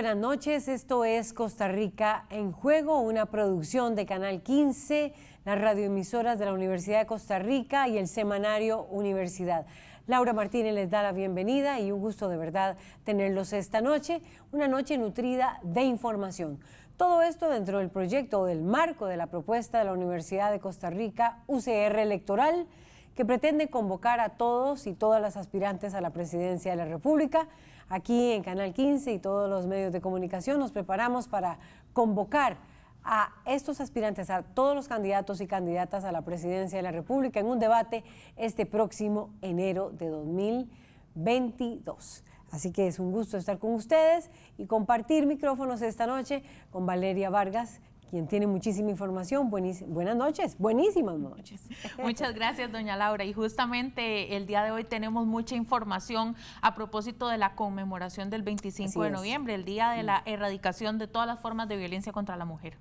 Buenas noches, esto es Costa Rica en Juego, una producción de Canal 15, las radioemisoras de la Universidad de Costa Rica y el semanario Universidad. Laura Martínez les da la bienvenida y un gusto de verdad tenerlos esta noche, una noche nutrida de información. Todo esto dentro del proyecto del marco de la propuesta de la Universidad de Costa Rica UCR Electoral, que pretende convocar a todos y todas las aspirantes a la presidencia de la República Aquí en Canal 15 y todos los medios de comunicación nos preparamos para convocar a estos aspirantes, a todos los candidatos y candidatas a la presidencia de la República en un debate este próximo enero de 2022. Así que es un gusto estar con ustedes y compartir micrófonos esta noche con Valeria Vargas, quien tiene muchísima información. buenas noches, buenísimas noches. Muchas gracias, doña Laura. Y justamente el día de hoy tenemos mucha información a propósito de la conmemoración del 25 de noviembre, el día de la erradicación de todas las formas de violencia contra la mujer.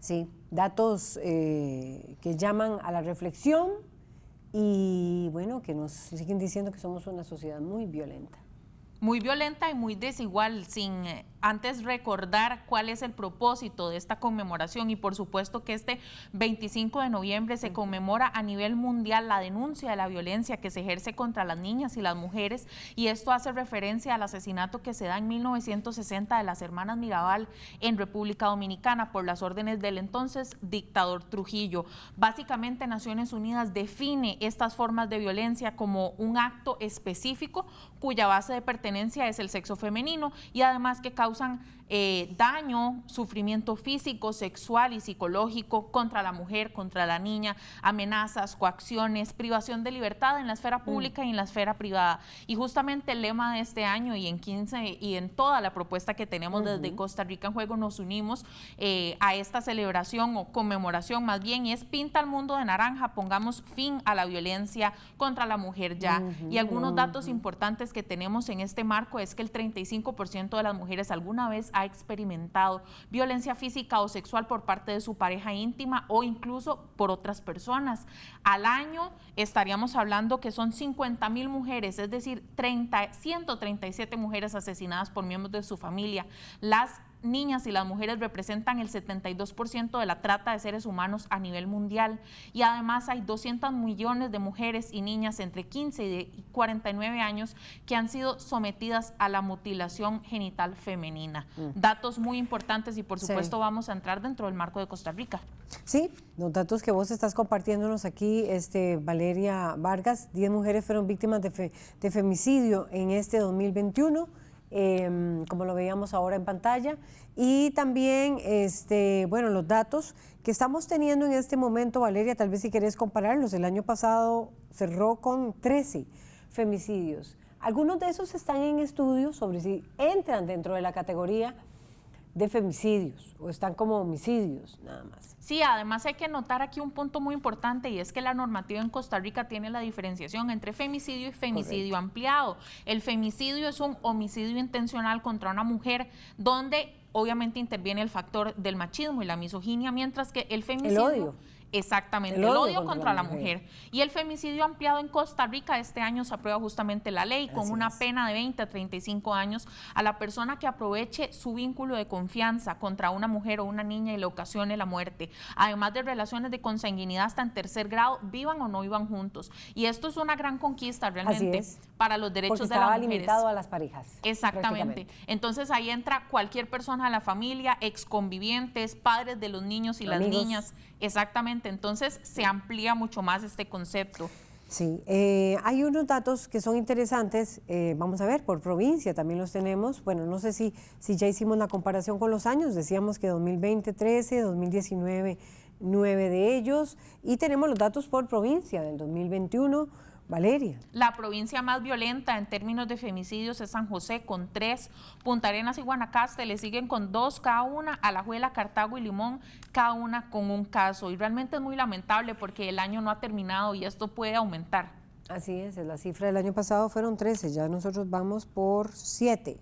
Sí, datos eh, que llaman a la reflexión y bueno, que nos siguen diciendo que somos una sociedad muy violenta muy violenta y muy desigual, sin eh, antes recordar cuál es el propósito de esta conmemoración y por supuesto que este 25 de noviembre se conmemora a nivel mundial la denuncia de la violencia que se ejerce contra las niñas y las mujeres y esto hace referencia al asesinato que se da en 1960 de las hermanas Mirabal en República Dominicana por las órdenes del entonces dictador Trujillo. Básicamente Naciones Unidas define estas formas de violencia como un acto específico cuya base de pertenencia es el sexo femenino y además que causa 上 eh, daño, sufrimiento físico, sexual y psicológico contra la mujer, contra la niña, amenazas, coacciones, privación de libertad en la esfera mm. pública y en la esfera privada. Y justamente el lema de este año y en 15 y en toda la propuesta que tenemos desde Costa Rica en Juego nos unimos eh, a esta celebración o conmemoración más bien y es pinta el mundo de naranja, pongamos fin a la violencia contra la mujer ya. Y algunos datos importantes que tenemos en este marco es que el 35% de las mujeres alguna vez ha experimentado violencia física o sexual por parte de su pareja íntima o incluso por otras personas. Al año estaríamos hablando que son 50 mil mujeres, es decir, 30, 137 mujeres asesinadas por miembros de su familia. Las niñas y las mujeres representan el 72% de la trata de seres humanos a nivel mundial y además hay 200 millones de mujeres y niñas entre 15 y 49 años que han sido sometidas a la mutilación genital femenina. Mm. Datos muy importantes y por supuesto vamos a entrar dentro del marco de Costa Rica. Sí, los datos que vos estás compartiéndonos aquí, este, Valeria Vargas, 10 mujeres fueron víctimas de, de femicidio en este 2021 Em, como lo veíamos ahora en pantalla, y también, este, bueno, los datos que estamos teniendo en este momento, Valeria, tal vez si querés compararlos, el año pasado cerró con 13 femicidios. Algunos de esos están en estudios sobre si entran dentro de la categoría de femicidios o están como homicidios nada más. Sí, además hay que notar aquí un punto muy importante y es que la normativa en Costa Rica tiene la diferenciación entre femicidio y femicidio ampliado. El femicidio es un homicidio intencional contra una mujer donde obviamente interviene el factor del machismo y la misoginia, mientras que el femicidio... El odio. Exactamente, el odio, contra, la, mujer. Y el femicidio ampliado en Costa Rica, este año se aprueba justamente la ley con una pena de 20 a 35 años a la persona que aproveche su vínculo de confianza contra una mujer o una niña y le ocasione la muerte. Además de relaciones de consanguinidad hasta en tercer grado, vivan o no vivan juntos. Y esto es una gran conquista realmente para los derechos de las mujeres. limitado a las parejas. Exactamente. Entonces ahí entra cualquier persona de la familia, exconvivientes, padres de los niños y las niñas. Exactamente entonces se amplía mucho más este concepto. Sí, eh, hay unos datos que son interesantes, eh, vamos a ver, por provincia también los tenemos, bueno, no sé si, si ya hicimos la comparación con los años, decíamos que 2020 13, 2019 9 de ellos, y tenemos los datos por provincia del 2021, Valeria. La provincia más violenta en términos de femicidios es San José con tres, Punta Arenas y Guanacaste le siguen con dos cada una, Alajuela, Cartago y Limón cada una con un caso y realmente es muy lamentable porque el año no ha terminado y esto puede aumentar. Así es, la cifra del año pasado fueron 13, ya nosotros vamos por 7.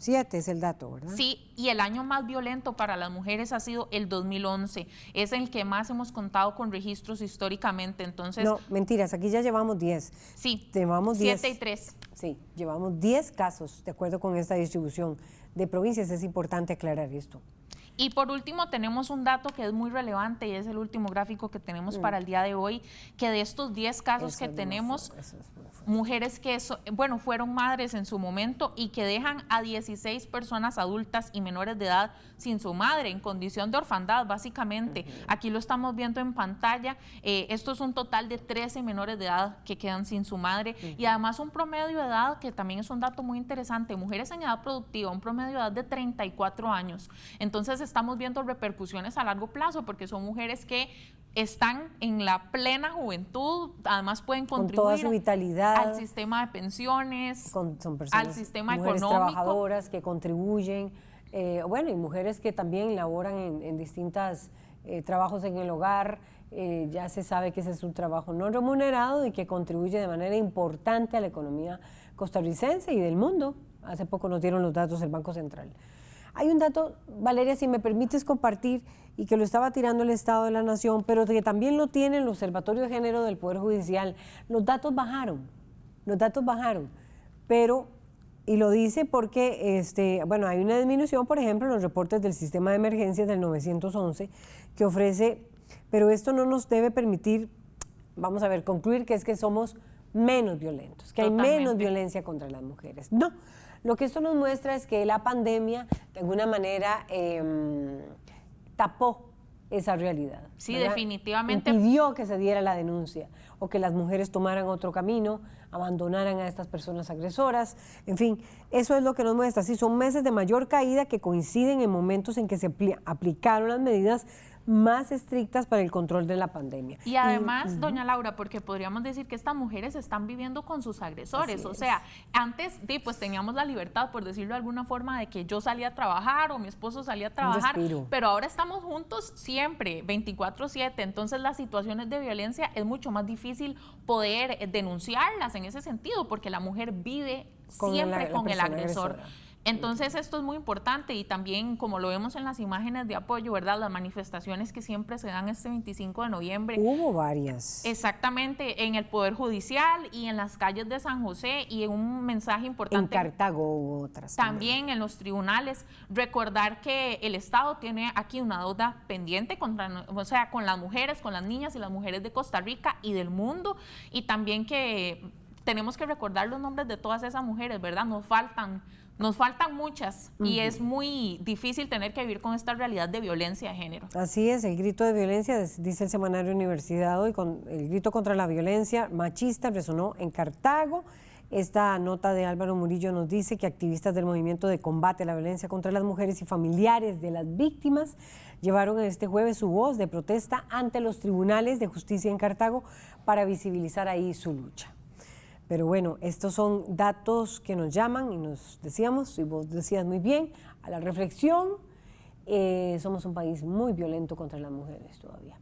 Siete es el dato, ¿verdad? Sí, y el año más violento para las mujeres ha sido el 2011. Es el que más hemos contado con registros históricamente, entonces... No, mentiras, aquí ya llevamos 10. Sí, llevamos 10. 7 y 3. Sí, llevamos 10 casos, de acuerdo con esta distribución de provincias. Es importante aclarar esto. Y por último tenemos un dato que es muy relevante y es el último gráfico que tenemos para el día de hoy, que de estos 10 casos que tenemos, mujeres que, bueno, fueron madres en su momento y que dejan a 16 personas adultas y menores de edad sin su madre, en condición de orfandad, básicamente. Aquí lo estamos viendo en pantalla. Eh, esto es un total de 13 menores de edad que quedan sin su madre y además un promedio de edad, que también es un dato muy interesante, mujeres en edad productiva, un promedio de edad de 34 años. Entonces, estamos viendo repercusiones a largo plazo porque son mujeres que están en la plena juventud, además pueden contribuir vitalidad, al sistema de pensiones, son personas, al sistema mujeres económico. trabajadoras que contribuyen, eh, bueno, y mujeres que también laboran en, en distintos eh, trabajos en el hogar, eh, ya se sabe que ese es un trabajo no remunerado y que contribuye de manera importante a la economía costarricense y del mundo. Hace poco nos dieron los datos del Banco Central. Hay un dato, Valeria, si me permites compartir, y que lo estaba tirando el Estado de la Nación, pero que también lo tiene el Observatorio de Género del Poder Judicial. Los datos bajaron, los datos bajaron, pero, y lo dice porque, este, bueno, hay una disminución, por ejemplo, en los reportes del sistema de emergencias del 911, que ofrece, pero esto no nos debe permitir, vamos a ver, concluir que es que somos menos violentos, que hay menos violencia contra las mujeres. No, lo que esto nos muestra es que la pandemia, de alguna manera, em, tapó esa realidad. Sí, definitivamente. Impidió que se diera la denuncia o que las mujeres tomaran otro camino, abandonaran a estas personas agresoras. En fin, eso es lo que nos muestra. Sí, son meses de mayor caída que coinciden en momentos en que se aplicaron las medidas más estrictas para el control de la pandemia. Y además, doña Laura, porque podríamos decir que estas mujeres están viviendo con sus agresores. o sea, antes pues teníamos la libertad, por decirlo de alguna forma, de que yo salía a trabajar o mi esposo salía a trabajar, pero ahora estamos juntos siempre, 24/7. Entonces las situaciones de violencia es mucho más difícil poder eh, denunciarlas en ese sentido, porque la mujer vive siempre con el agresor. Entonces esto es muy importante y también como lo vemos en las imágenes de apoyo, ¿verdad? Las manifestaciones que siempre se dan este 25 de noviembre. Hubo varias. Exactamente, en el Poder Judicial y en las calles de San José y en un mensaje importante. En Cartago hubo otras. También, en los tribunales. Recordar que el Estado tiene aquí una deuda pendiente contra, o sea, con las mujeres, con las niñas y las mujeres de Costa Rica y del mundo y también que tenemos que recordar los nombres de todas esas mujeres, ¿verdad? Nos faltan nos faltan muchas y es muy difícil tener que vivir con esta realidad de violencia de género. Así es, el grito de violencia, dice el semanario Universidad hoy, con el grito contra la violencia machista resonó en Cartago. Esta nota de Álvaro Murillo nos dice que activistas del movimiento de combate a la violencia contra las mujeres y familiares de las víctimas llevaron este jueves su voz de protesta ante los tribunales de justicia en Cartago para visibilizar ahí su lucha. Pero bueno, estos son datos que nos llaman y nos decíamos, y vos decías muy bien, a la reflexión. Eh, somos un país muy violento contra las mujeres todavía.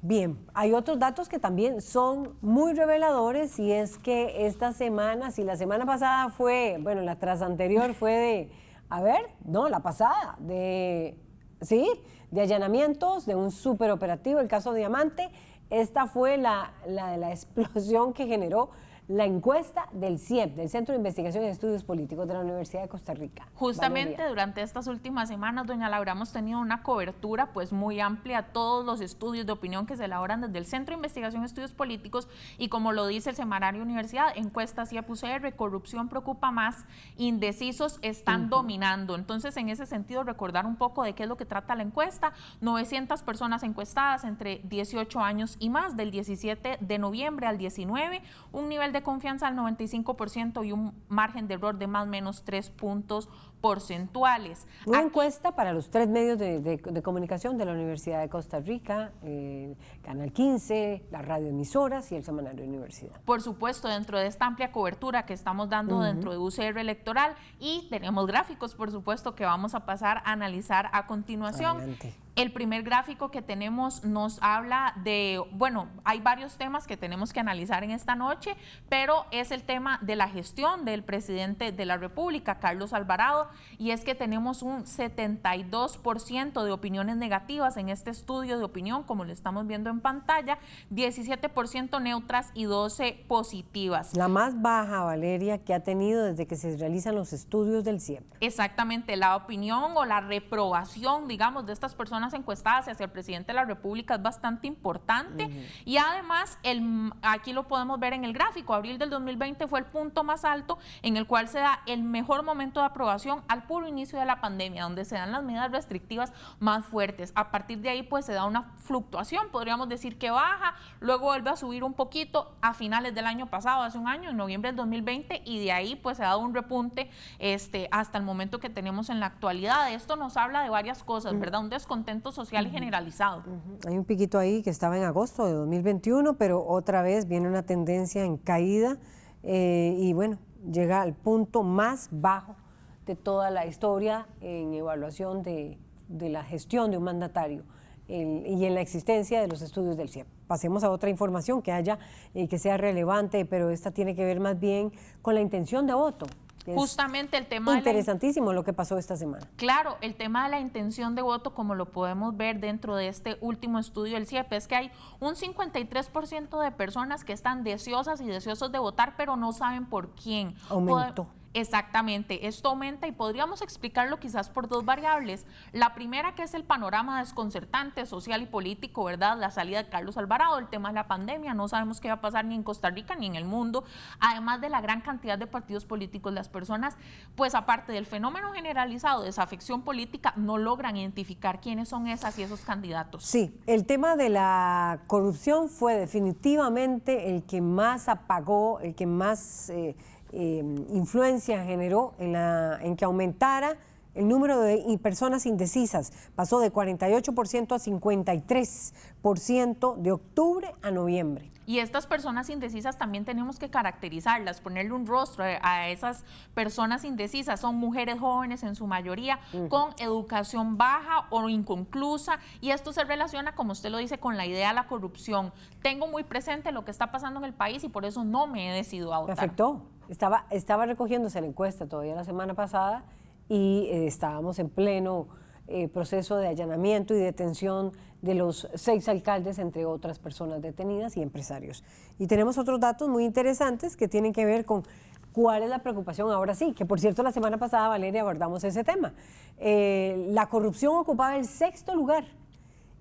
Bien, hay otros datos que también son muy reveladores y es que esta semana, si la semana pasada fue, bueno, la tras anterior fue de, a ver, no, la pasada, de, sí, de allanamientos, de un superoperativo, el caso Diamante, esta fue la, la, la explosión que generó la encuesta del CIEP, del Centro de Investigación y Estudios Políticos de la Universidad de Costa Rica. Justamente durante estas últimas semanas, doña Laura, hemos tenido una cobertura pues muy amplia a todos los estudios de opinión que se elaboran desde el Centro de Investigación y Estudios Políticos y como lo dice el semanario Universidad, encuesta CIEP UCR, corrupción preocupa más, indecisos están dominando. Entonces, en ese sentido, recordar un poco de qué es lo que trata la encuesta. 900 personas encuestadas entre 18 años y más, del 17 de noviembre al 19, un nivel de de confianza al 95% y un margen de error de más o menos 3 puntos porcentuales. Una encuesta para los tres medios de, comunicación de la Universidad de Costa Rica, eh, Canal 15, las radioemisoras y el Semanario de Universidad. Por supuesto, dentro de esta amplia cobertura que estamos dando dentro de UCR Electoral y tenemos gráficos, por supuesto, que vamos a pasar a analizar a continuación. El primer gráfico que tenemos nos habla de, bueno, hay varios temas que tenemos que analizar en esta noche, pero es el tema de la gestión del presidente de la República, Carlos Alvarado, y es que tenemos un 72% de opiniones negativas en este estudio de opinión, como lo estamos viendo en pantalla, 17% neutras y 12 positivas. La más baja, Valeria, que ha tenido desde que se realizan los estudios del CIEP. Exactamente, la opinión o la reprobación, digamos, de estas personas encuestadas hacia el presidente de la República es bastante importante y además el, aquí lo podemos ver en el gráfico, abril del 2020 fue el punto más alto en el cual se da el mejor momento de aprobación al puro inicio de la pandemia, donde se dan las medidas restrictivas más fuertes. A partir de ahí pues se da una fluctuación, podríamos decir que baja, luego vuelve a subir un poquito a finales del año pasado, hace un año, en noviembre del 2020 y de ahí pues se ha dado un repunte este, hasta el momento que tenemos en la actualidad. Esto nos habla de varias cosas, ¿verdad? Un descontento social generalizado. Hay un piquito ahí que estaba en agosto de 2021, pero otra vez viene una tendencia en caída eh, y bueno, llega al punto más bajo de toda la historia en evaluación de, la gestión de un mandatario y en la existencia de los estudios del CIEP. Pasemos a otra información que haya y que sea relevante, pero esta tiene que ver más bien con la intención de voto. Justamente el tema... Interesantísimo lo que pasó esta semana. Claro, el tema de la intención de voto, como lo podemos ver dentro de este último estudio del CIEP, es que hay un 53% de personas que están deseosas y deseosos de votar, pero no saben por quién. Aumentó. Exactamente, esto aumenta y podríamos explicarlo quizás por dos variables. La primera que es el panorama desconcertante social y político, ¿verdad? La salida de Carlos Alvarado, el tema de la pandemia, no sabemos qué va a pasar ni en Costa Rica ni en el mundo, además de la gran cantidad de partidos políticos, las personas, pues aparte del fenómeno generalizado de desafección política, no logran identificar quiénes son esas y esos candidatos. Sí, el tema de la corrupción fue definitivamente el que más apagó, el que más... Eh, Em, influencia generó en, la, en que aumentara el número de personas indecisas. Pasó de 48% a 53% de octubre a noviembre. Y estas personas indecisas también tenemos que caracterizarlas, ponerle un rostro a esas personas indecisas. Son mujeres jóvenes en su mayoría, con educación baja o inconclusa, y esto se relaciona, como usted lo dice, con la idea de la corrupción. Tengo muy presente lo que está pasando en el país y por eso no me he decidido a votar. Me afectó. Estaba, estaba recogiéndose la encuesta todavía la semana pasada y eh, estábamos en pleno eh, proceso de allanamiento y detención de los seis alcaldes, entre otras personas detenidas y empresarios. Y tenemos otros datos muy interesantes que tienen que ver con cuál es la preocupación ahora sí, que por cierto la semana pasada, Valeria, abordamos ese tema. Eh, la corrupción ocupaba el sexto lugar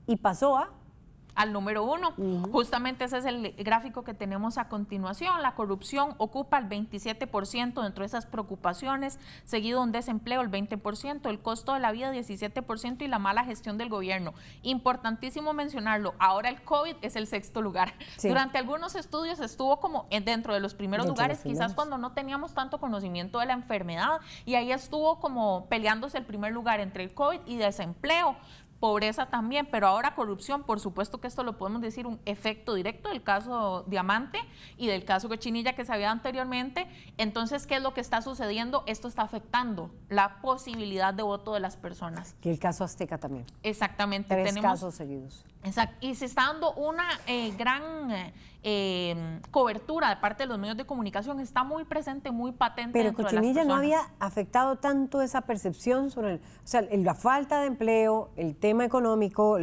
y pasó a al número uno. Justamente ese es el gráfico que tenemos a continuación. La corrupción ocupa el 27% dentro de esas preocupaciones, seguido un desempleo el 20%, el costo de la vida 17% y la mala gestión del gobierno. Importantísimo mencionarlo, ahora el COVID es el sexto lugar. Durante algunos estudios estuvo como dentro de los primeros lugares, quizás cuando no teníamos tanto conocimiento de la enfermedad y ahí estuvo como peleándose el primer lugar entre el COVID y desempleo pobreza también, pero ahora corrupción, por supuesto que esto lo podemos decir un efecto directo del caso Diamante y del caso Cochinilla que se había anteriormente. Entonces, ¿qué es lo que está sucediendo? Esto está afectando la posibilidad de voto de las personas. Que el caso Azteca también. Exactamente. Tres casos seguidos. Exacto. Y se está dando una eh, gran eh, cobertura de parte de los medios de comunicación. Está muy presente, muy patente. Pero Cochinilla no había afectado tanto esa percepción sobre el, o sea, la falta de empleo, el tema económico,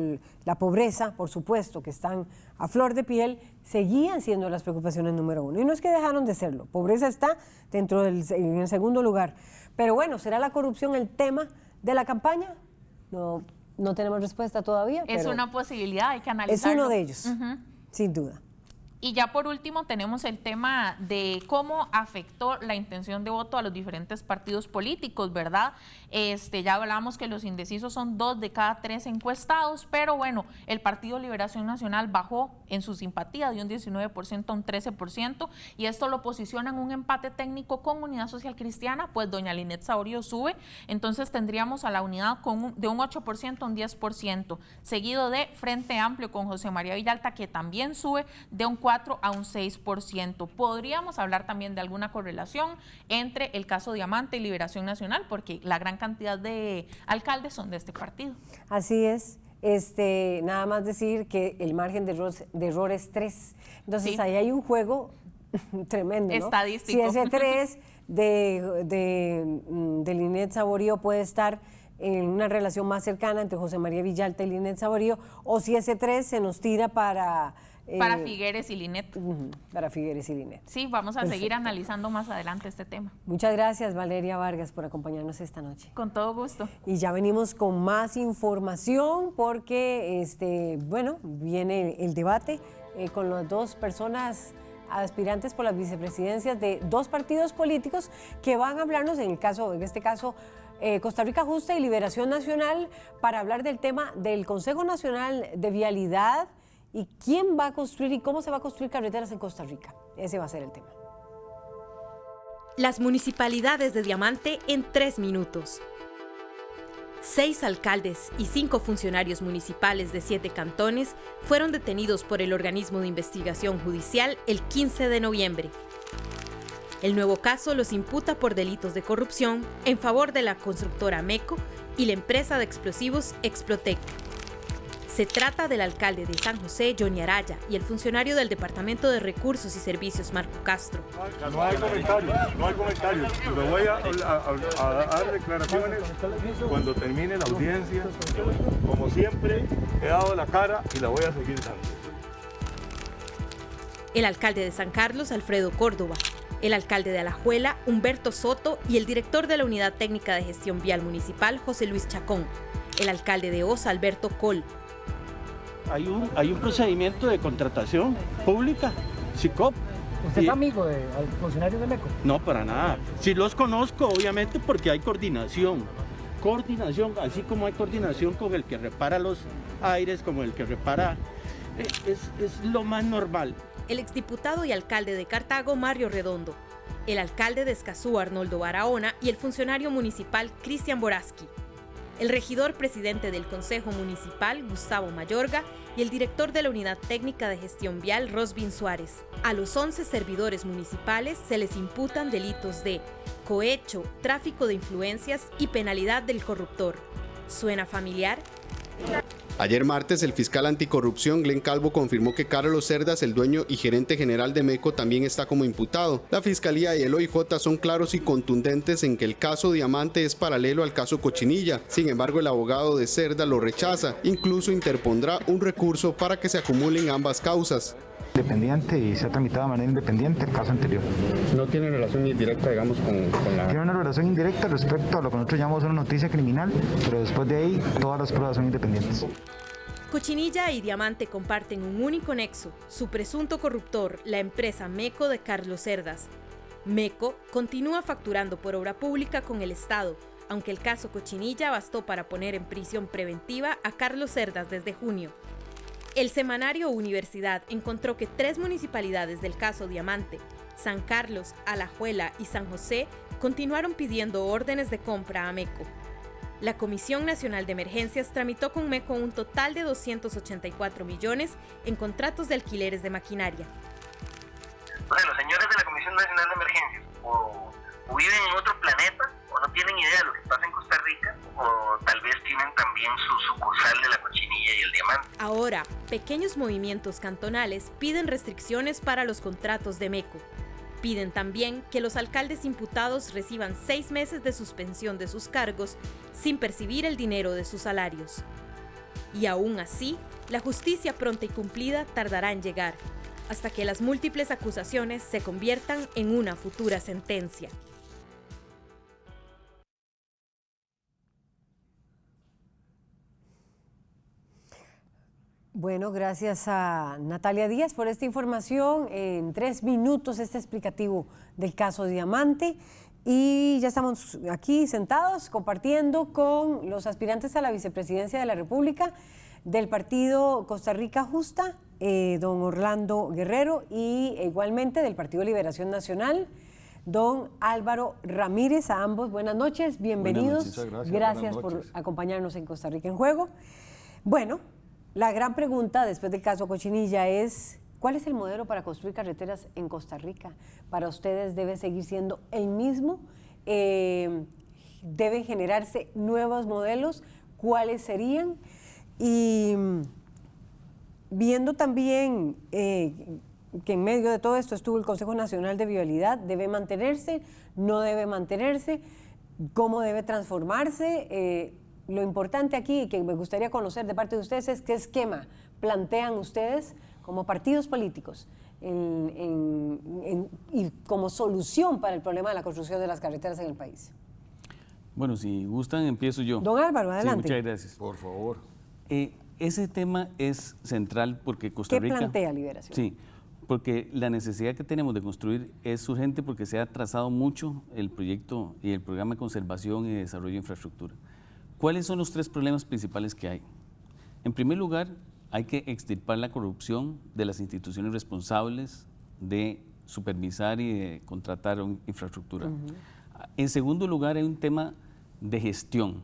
la pobreza, por supuesto, que están a flor de piel, seguían siendo las preocupaciones número uno. Y no es que dejaron de serlo. Pobreza está dentro del en el segundo lugar. Pero bueno, ¿será la corrupción el tema de la campaña? No no tenemos respuesta todavía. Es una posibilidad, hay que analizarlo. Es uno de ellos, sin duda. Y ya por último tenemos el tema de cómo afectó la intención de voto a los diferentes partidos políticos, ¿verdad? Este, ya hablamos que los indecisos son dos de cada tres encuestados, pero bueno, el Partido Liberación Nacional bajó en su simpatía de un 19% a un 13%, y esto lo posiciona en un empate técnico con Unidad Social Cristiana, pues doña Linet Saurio sube, entonces tendríamos a la unidad con de un 8% a un 10%, seguido de Frente Amplio con José María Villalta, que también sube de un 4 a un 6%. Podríamos hablar también de alguna correlación entre el caso Diamante y Liberación Nacional, porque la gran cantidad de alcaldes son de este partido. Así es. Este, nada más decir que el margen de error, es 3. Entonces ahí hay un juego tremendo. Estadístico. Si ese 3 de, de, mm, de Linet Saborío puede estar en una relación más cercana entre José María Villalta y Linet Saborío, o si ese 3 se nos tira para... para eh, Figueres y Linet. para Figueres y Linet. Sí, vamos a seguir analizando más adelante este tema. Muchas gracias, Valeria Vargas, por acompañarnos esta noche. Con todo gusto. Y ya venimos con más información porque, este, bueno, viene el debate eh, con las dos personas aspirantes por las vicepresidencias de dos partidos políticos que van a hablarnos, en el caso, en este caso, eh, Costa Rica Justa y Liberación Nacional, para hablar del tema del Consejo Nacional de Vialidad y quién va a construir y cómo se va a construir carreteras en Costa Rica. Ese va a ser el tema. Las municipalidades de Diamante en tres minutos. Seis alcaldes y cinco funcionarios municipales de siete cantones fueron detenidos por el organismo de investigación judicial el 15 de noviembre. El nuevo caso los imputa por delitos de corrupción en favor de la constructora MECO y la empresa de explosivos Explotec. Se trata del alcalde de San José, Johnny Araya, y el funcionario del Departamento de Recursos y Servicios, Marco Castro. No hay comentarios, no hay comentarios. Me voy a, dar declaraciones cuando termine la audiencia. Como siempre, he dado la cara y la voy a seguir dando. El alcalde de San Carlos, Alfredo Córdoba, el alcalde de Alajuela, Humberto Soto, y el director de la Unidad Técnica de Gestión Vial Municipal, José Luis Chacón, el alcalde de Osa, Alberto Col, hay un, hay un procedimiento de contratación pública, SICOP. ¿Usted es amigo de funcionarios de MECO? No, para nada. Sí los conozco, obviamente, porque hay coordinación. Coordinación, así como hay coordinación con el que repara los aires, como el que repara... Eh, es, es lo más normal. El exdiputado y alcalde de Cartago, Mario Redondo. El alcalde de Escazú, Arnoldo Barahona, y el funcionario municipal, Cristian Boraski el regidor presidente del Consejo Municipal, Gustavo Mayorga, y el director de la Unidad Técnica de Gestión Vial, Rosvin Suárez. A los 11 servidores municipales se les imputan delitos de cohecho, tráfico de influencias y penalidad del corruptor. ¿Suena familiar? Ayer martes, el fiscal anticorrupción Glenn Calvo confirmó que Carlos Cerdas, el dueño y gerente general de MECO, también está como imputado. La fiscalía y el OIJ son claros y contundentes en que el caso Diamante es paralelo al caso Cochinilla. Sin embargo, el abogado de Cerda lo rechaza, incluso interpondrá un recurso para que se acumulen ambas causas independiente y se ha tramitado de manera independiente el caso anterior. ¿No tiene relación indirecta, digamos, con, con, la...? Tiene una relación indirecta respecto a lo que nosotros llamamos una noticia criminal, pero después de ahí todas las pruebas son independientes. Cochinilla y Diamante comparten un único nexo, su presunto corruptor, la empresa MECO de Carlos Cerdas. MECO continúa facturando por obra pública con el Estado, aunque el caso Cochinilla bastó para poner en prisión preventiva a Carlos Cerdas desde junio. El semanario Universidad encontró que tres municipalidades del caso Diamante, San Carlos, Alajuela y San José, continuaron pidiendo órdenes de compra a MECO. La Comisión Nacional de Emergencias tramitó con MECO un total de 284 millones en contratos de alquileres de maquinaria. Entonces, los señores de la Comisión Nacional de Emergencias o, viven en otro planeta o no tienen idea de o tal vez tienen también su sucursal de la cochinilla y el diamante. Ahora, pequeños movimientos cantonales piden restricciones para los contratos de MECO. Piden también que los alcaldes imputados reciban seis meses de suspensión de sus cargos sin percibir el dinero de sus salarios. Y aún así, la justicia pronta y cumplida tardará en llegar, hasta que las múltiples acusaciones se conviertan en una futura sentencia. Bueno, gracias a Natalia Díaz por esta información. En tres minutos este explicativo del caso Diamante. Y ya estamos aquí sentados compartiendo con los aspirantes a la vicepresidencia de la República del partido Costa Rica Justa, eh, don Orlando Guerrero, y igualmente del Partido Liberación Nacional, don Álvaro Ramírez. A ambos, buenas noches, bienvenidos. gracias, gracias por acompañarnos en Costa Rica en Juego. Bueno, la gran pregunta después del caso Cochinilla es, ¿cuál es el modelo para construir carreteras en Costa Rica? Para ustedes debe seguir siendo el mismo, eh, deben generarse nuevos modelos, ¿cuáles serían? Y viendo también eh, que en medio de todo esto estuvo el Consejo Nacional de Vialidad, debe mantenerse, no debe mantenerse, cómo debe transformarse. Eh, lo importante aquí, que me gustaría conocer de parte de ustedes, es qué esquema plantean ustedes como partidos políticos y como solución para el problema de la construcción de las carreteras en el país. Bueno, si gustan, empiezo yo. Don Álvaro, adelante. muchas gracias. Por favor. Eh, ese tema es central porque Costa Rica... ¿Qué plantea Liberación? Sí, porque la necesidad que tenemos de construir es urgente porque se ha trazado mucho el proyecto y el programa de conservación y desarrollo de infraestructura. ¿Cuáles son los tres problemas principales que hay? En primer lugar, hay que extirpar la corrupción de las instituciones responsables de supervisar y de contratar infraestructura. En segundo lugar, hay un tema de gestión.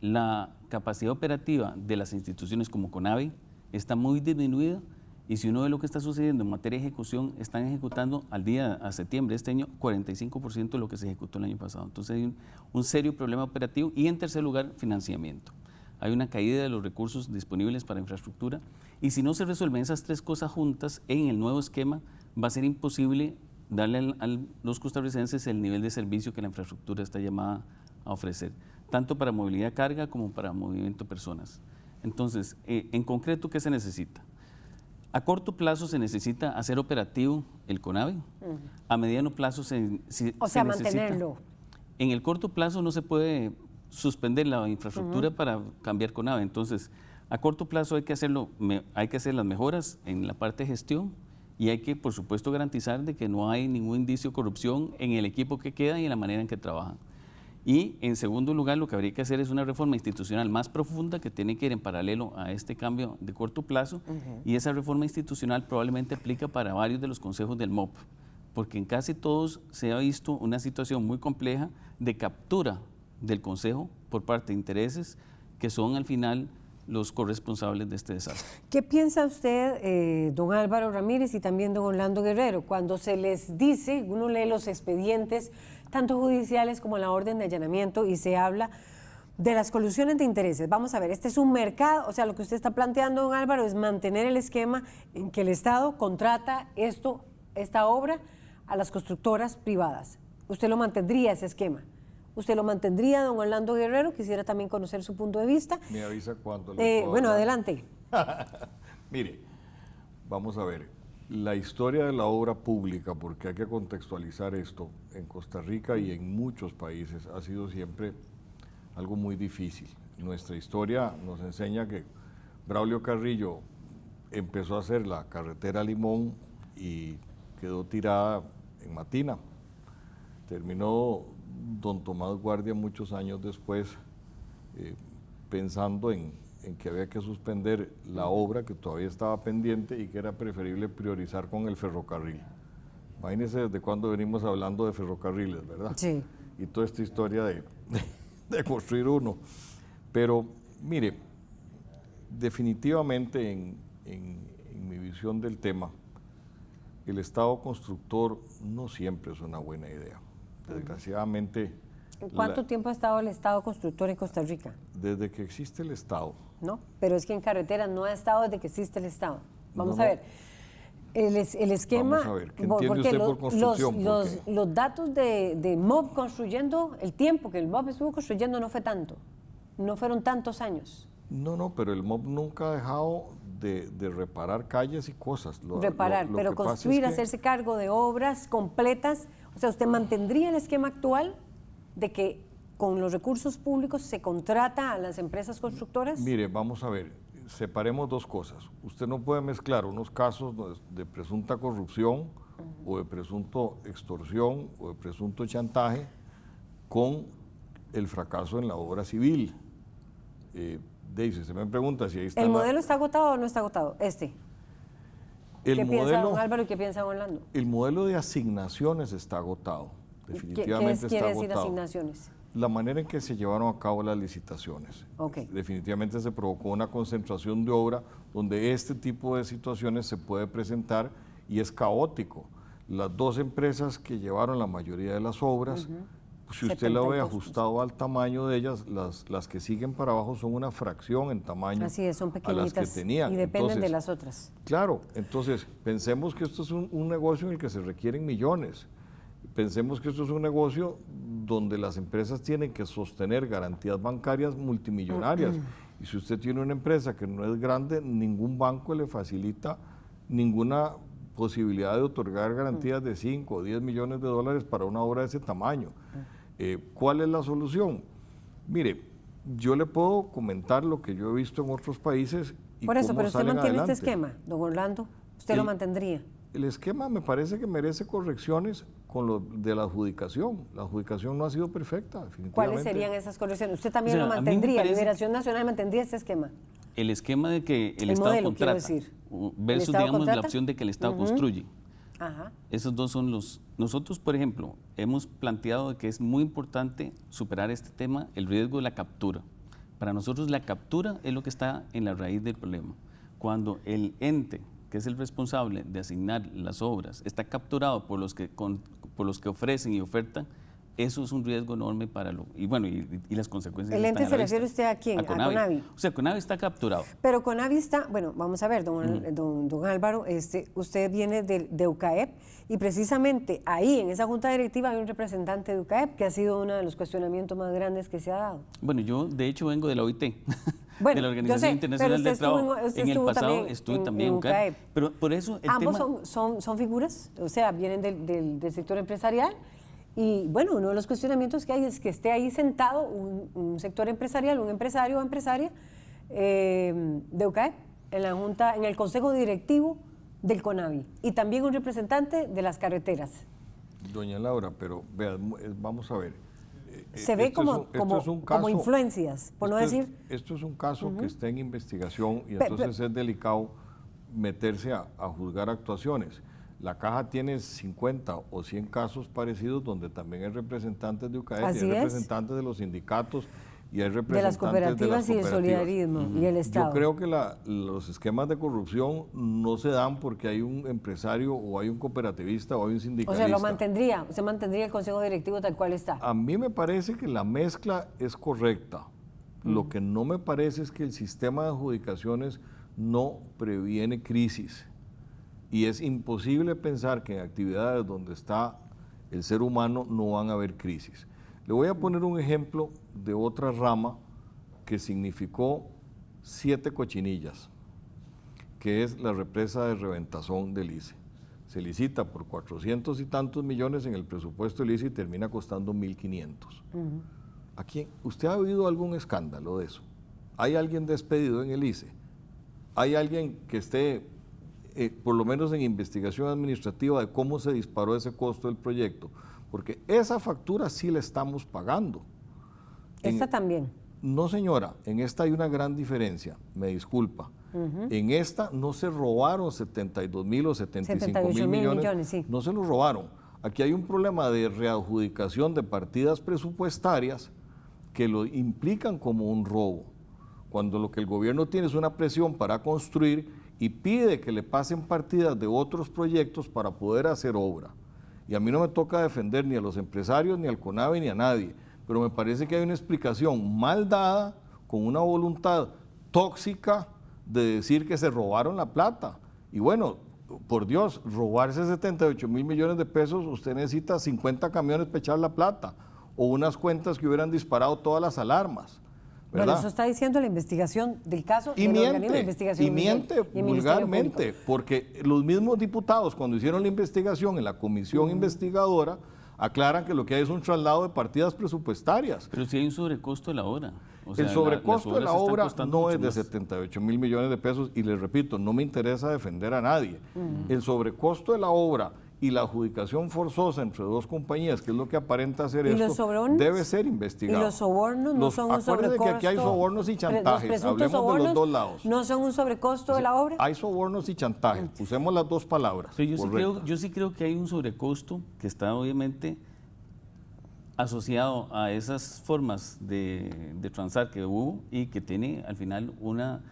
La capacidad operativa de las instituciones como CONAVI está muy disminuida y si uno ve lo que está sucediendo en materia de ejecución, están ejecutando al día, a septiembre de este año, 45% de lo que se ejecutó el año pasado. Entonces hay un, serio problema operativo. Y en tercer lugar, financiamiento. Hay una caída de los recursos disponibles para infraestructura. Y si no se resuelven esas tres cosas juntas en el nuevo esquema, va a ser imposible darle a los costarricenses el nivel de servicio que la infraestructura está llamada a ofrecer, tanto para movilidad carga como para movimiento personas. Entonces, eh, en concreto, ¿qué se necesita? A corto plazo se necesita hacer operativo el CONAVE. A mediano plazo se, o sea, mantenerlo. En el corto plazo no se puede suspender la infraestructura para cambiar CONAVE. Entonces, a corto plazo hay que hacerlo, hay que hacer las mejoras en la parte de gestión y hay que, por supuesto, garantizar de que no hay ningún indicio de corrupción en el equipo que queda y en la manera en que trabajan. Y en segundo lugar, lo que habría que hacer es una reforma institucional más profunda que tiene que ir en paralelo a este cambio de corto plazo. Y esa reforma institucional probablemente aplica para varios de los consejos del MOP, porque en casi todos se ha visto una situación muy compleja de captura del consejo por parte de intereses que son al final los corresponsables de este desastre. ¿Qué piensa usted, eh, don Álvaro Ramírez y también don Orlando Guerrero, cuando se les dice, uno lee los expedientes, tanto judiciales como la orden de allanamiento, y se habla de las colusiones de intereses. Vamos a ver, este es un mercado, o sea, lo que usted está planteando, don Álvaro, es mantener el esquema en que el Estado contrata esto, esta obra a las constructoras privadas. ¿Usted lo mantendría ese esquema? ¿Usted lo mantendría, don Orlando Guerrero? Quisiera también conocer su punto de vista. Me avisa cuando. Eh, bueno, adelante. Mire, vamos a ver la historia de la obra pública, porque hay que contextualizar esto, en Costa Rica y en muchos países ha sido siempre algo muy difícil. Nuestra historia nos enseña que Braulio Carrillo empezó a hacer la carretera Limón y quedó tirada en Matina. Terminó don Tomás Guardia muchos años después eh, pensando en en que había que suspender la obra que todavía estaba pendiente y que era preferible priorizar con el ferrocarril. Imagínense desde cuándo venimos hablando de ferrocarriles, ¿verdad? Sí. Y toda esta historia de, de construir uno. Pero mire, definitivamente en, en mi visión del tema, el Estado constructor no siempre es una buena idea. Desgraciadamente... ¿Cuánto tiempo ha estado el Estado constructor en Costa Rica? Desde que existe el Estado. ¿no? Pero es que en carretera no ha estado desde que existe el Estado. Vamos a ver. El, el, esquema, Vamos a ver, ¿qué porque usted por construcción? Los, los, datos de, de, MOB construyendo, el tiempo que el MOB estuvo construyendo no fue tanto, no fueron tantos años. No, no, pero el MOB nunca ha dejado de, de reparar calles y cosas. reparar, pero construir, hacerse cargo de obras completas, o sea, ¿usted mantendría el esquema actual de que con los recursos públicos se contrata a las empresas constructoras? Mire, vamos a ver, separemos dos cosas. Usted no puede mezclar unos casos de presunta corrupción o de presunto extorsión o de presunto chantaje con el fracaso en la obra civil. Eh, Daisy, se me pregunta si ahí está... ¿El modelo está agotado o no está agotado? Este. El ¿Qué modelo, piensa don Álvaro y qué piensa don Orlando? El modelo de asignaciones está agotado. Definitivamente ¿Qué, qué quiere decir asignaciones? la manera en que se llevaron a cabo las licitaciones. Definitivamente se provocó una concentración de obra donde este tipo de situaciones se puede presentar y es caótico. Las dos empresas que llevaron la mayoría de las obras Si usted lo ve ajustado al tamaño de ellas, las, las que siguen para abajo son una fracción en tamaño Así es, son a las que tenían. y dependen de las otras. Claro, entonces pensemos que esto es un, un negocio en el que se requieren millones. Pensemos que esto es un negocio donde las empresas tienen que sostener garantías bancarias multimillonarias. Y si usted tiene una empresa que no es grande, ningún banco le facilita ninguna posibilidad de otorgar garantías de 5 o 10 millones de dólares para una obra de ese tamaño. Eh, ¿Cuál es la solución? Mire, yo le puedo comentar lo que yo he visto en otros países. Y Por eso, cómo pero usted mantiene adelante. este esquema, don Orlando. Usted lo mantendría. El esquema me parece que merece correcciones con lo de la adjudicación. La adjudicación no ha sido perfecta, definitivamente. ¿Cuáles serían esas correcciones? ¿Usted también O sea, lo mantendría? parece- ¿Liberación Nacional mantendría este esquema? El esquema de que el, El Estado modelo, quiero contrata decir. u- ¿El versus, Estado digamos, contrata? la opción de que el Estado construye. Ajá. Esos dos son los... Nosotros, por ejemplo, hemos planteado que es muy importante superar este tema, el riesgo de la captura. Para nosotros la captura es lo que está en la raíz del problema. Cuando el ente, que es el responsable de asignar las obras, está capturado por los que, con- por los que ofrecen y ofertan, eso es un riesgo enorme para lo... Y bueno, y, y las consecuencias ¿El ente se refiere usted a quién? A Conavi. O sea, Conavi está capturado. Pero Conavi está, bueno, vamos a ver, don, don, don Álvaro, este, usted viene de, de UCAEP y precisamente ahí, en esa junta directiva, hay un representante de UCAEP que ha sido uno de los cuestionamientos más grandes que se ha dado. Bueno, yo de hecho vengo de la OIT, Bueno, de la Organización sé, Internacional del Trabajo. en- el pasado estuve también en en UCAEP. UCAEP. Pero por eso el Ambos tema... son, son, son figuras, o sea, vienen del, del- del sector empresarial. Y bueno, uno de los cuestionamientos que hay es que esté ahí sentado un, un sector empresarial, un empresario o empresaria eh, de UCAEP en la junta, en el consejo directivo del CONAVI y también un representante de las carreteras. Doña Laura, pero vea, vamos a ver. Eh, Se ve como, un- como, es influencias, por no es- decir... esto es un caso que está en investigación y entonces es delicado meterse a, a juzgar actuaciones. La caja tiene 50 o 100 casos parecidos donde también hay representantes de Así hay es. representantes de los sindicatos y hay De representantes las cooperativas y el cooperativas. solidarismo y el Estado. Yo creo que la- los esquemas de corrupción no se dan porque hay un empresario o hay un cooperativista o hay un O sindicalista. sea, lo mantendría, usted mantendría el consejo directivo tal cual está. A mí me parece que la mezcla es correcta. Lo que no me parece es que el sistema de adjudicaciones no previene crisis. Y es imposible pensar que en actividades donde está el ser humano no van a haber crisis. Le voy a poner un ejemplo de otra rama que significó siete cochinillas, que es la represa de Reventazón del ICE. Se licita por 400 y tantos millones en el presupuesto del ICE y termina costando 1.500. ¿A quién? ¿Usted ha oído algún escándalo de eso? ¿Hay alguien despedido en el ICE? ¿Hay alguien que esté, eh, por lo menos en investigación administrativa, de cómo se disparó ese costo del proyecto? Porque esa factura sí la estamos pagando. En- Esta también. no, señora, en esta hay una gran diferencia, me disculpa. En esta no se robaron 72 mil o 75 78 mil mil millones, millones, sí. no se los robaron. Aquí hay un problema de readjudicación de partidas presupuestarias que lo implican como un robo. Cuando lo que el gobierno tiene es una presión para construir y pide que le pasen partidas de otros proyectos para poder hacer obra. Y a mí no me toca defender ni a los empresarios, ni al CONAVE, ni a nadie, pero me parece que hay una explicación mal dada, con una voluntad tóxica de decir que se robaron la plata. Y bueno, por Dios, robarse 78 mil millones de pesos, usted necesita 50 camiones para echar la plata o unas cuentas que hubieran disparado todas las alarmas. Bueno, ¿verdad? eso está diciendo la investigación del caso Y del organismo de miente, investigación y miente y vulgarmente, porque los mismos diputados cuando hicieron la investigación en la comisión investigadora aclaran que lo que hay es un traslado de partidas presupuestarias. Pero si hay un sobrecosto de la obra. O sea, el sobrecosto de la obra no es de más. 78 mil millones de pesos y les repito, no me interesa defender a nadie. El sobrecosto de la obra y la adjudicación forzosa entre dos compañías, que es lo que aparenta hacer ¿Y esto, debe ser investigado. Y los sobornos no Los- son un acuérdense sobrecosto. que aquí hay sobornos y chantajes, hablemos de los dos lados. No son un sobrecosto de la obra. Hay sobornos y chantajes, usemos las dos palabras. Pero yo sí, creo, yo sí creo que hay un sobrecosto que está obviamente asociado a esas formas de, de transar que hubo y que tiene al final una,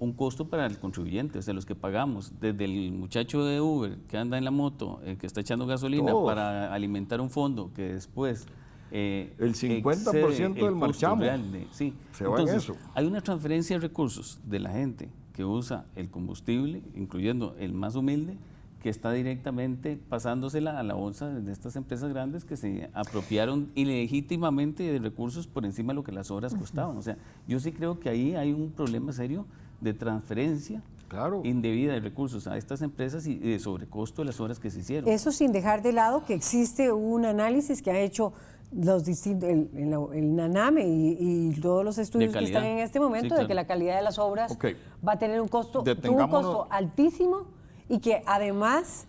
un costo para el contribuyente, o sea, los que pagamos, desde el muchacho de Uber que anda en la moto, eh, que está echando gasolina Todos. para alimentar un fondo que después eh, El 50% excede del marchamo real de- sí. se va en eso. Hay una transferencia de recursos de la gente que usa el combustible, incluyendo el más humilde, que está directamente pasándosela a la bolsa de estas empresas grandes que se apropiaron ilegítimamente de recursos por encima de lo que las obras costaban. O sea, yo sí creo que ahí hay un problema serio de transferencia Claro. indebida de recursos a estas empresas y de sobrecosto de las obras que se hicieron. Eso sin dejar de lado que existe un análisis que ha hecho los distintos, el, el- el NANAME y, y todos los estudios que están en este momento Sí, de que la calidad de las obras va a tener un costo, un costo altísimo y que además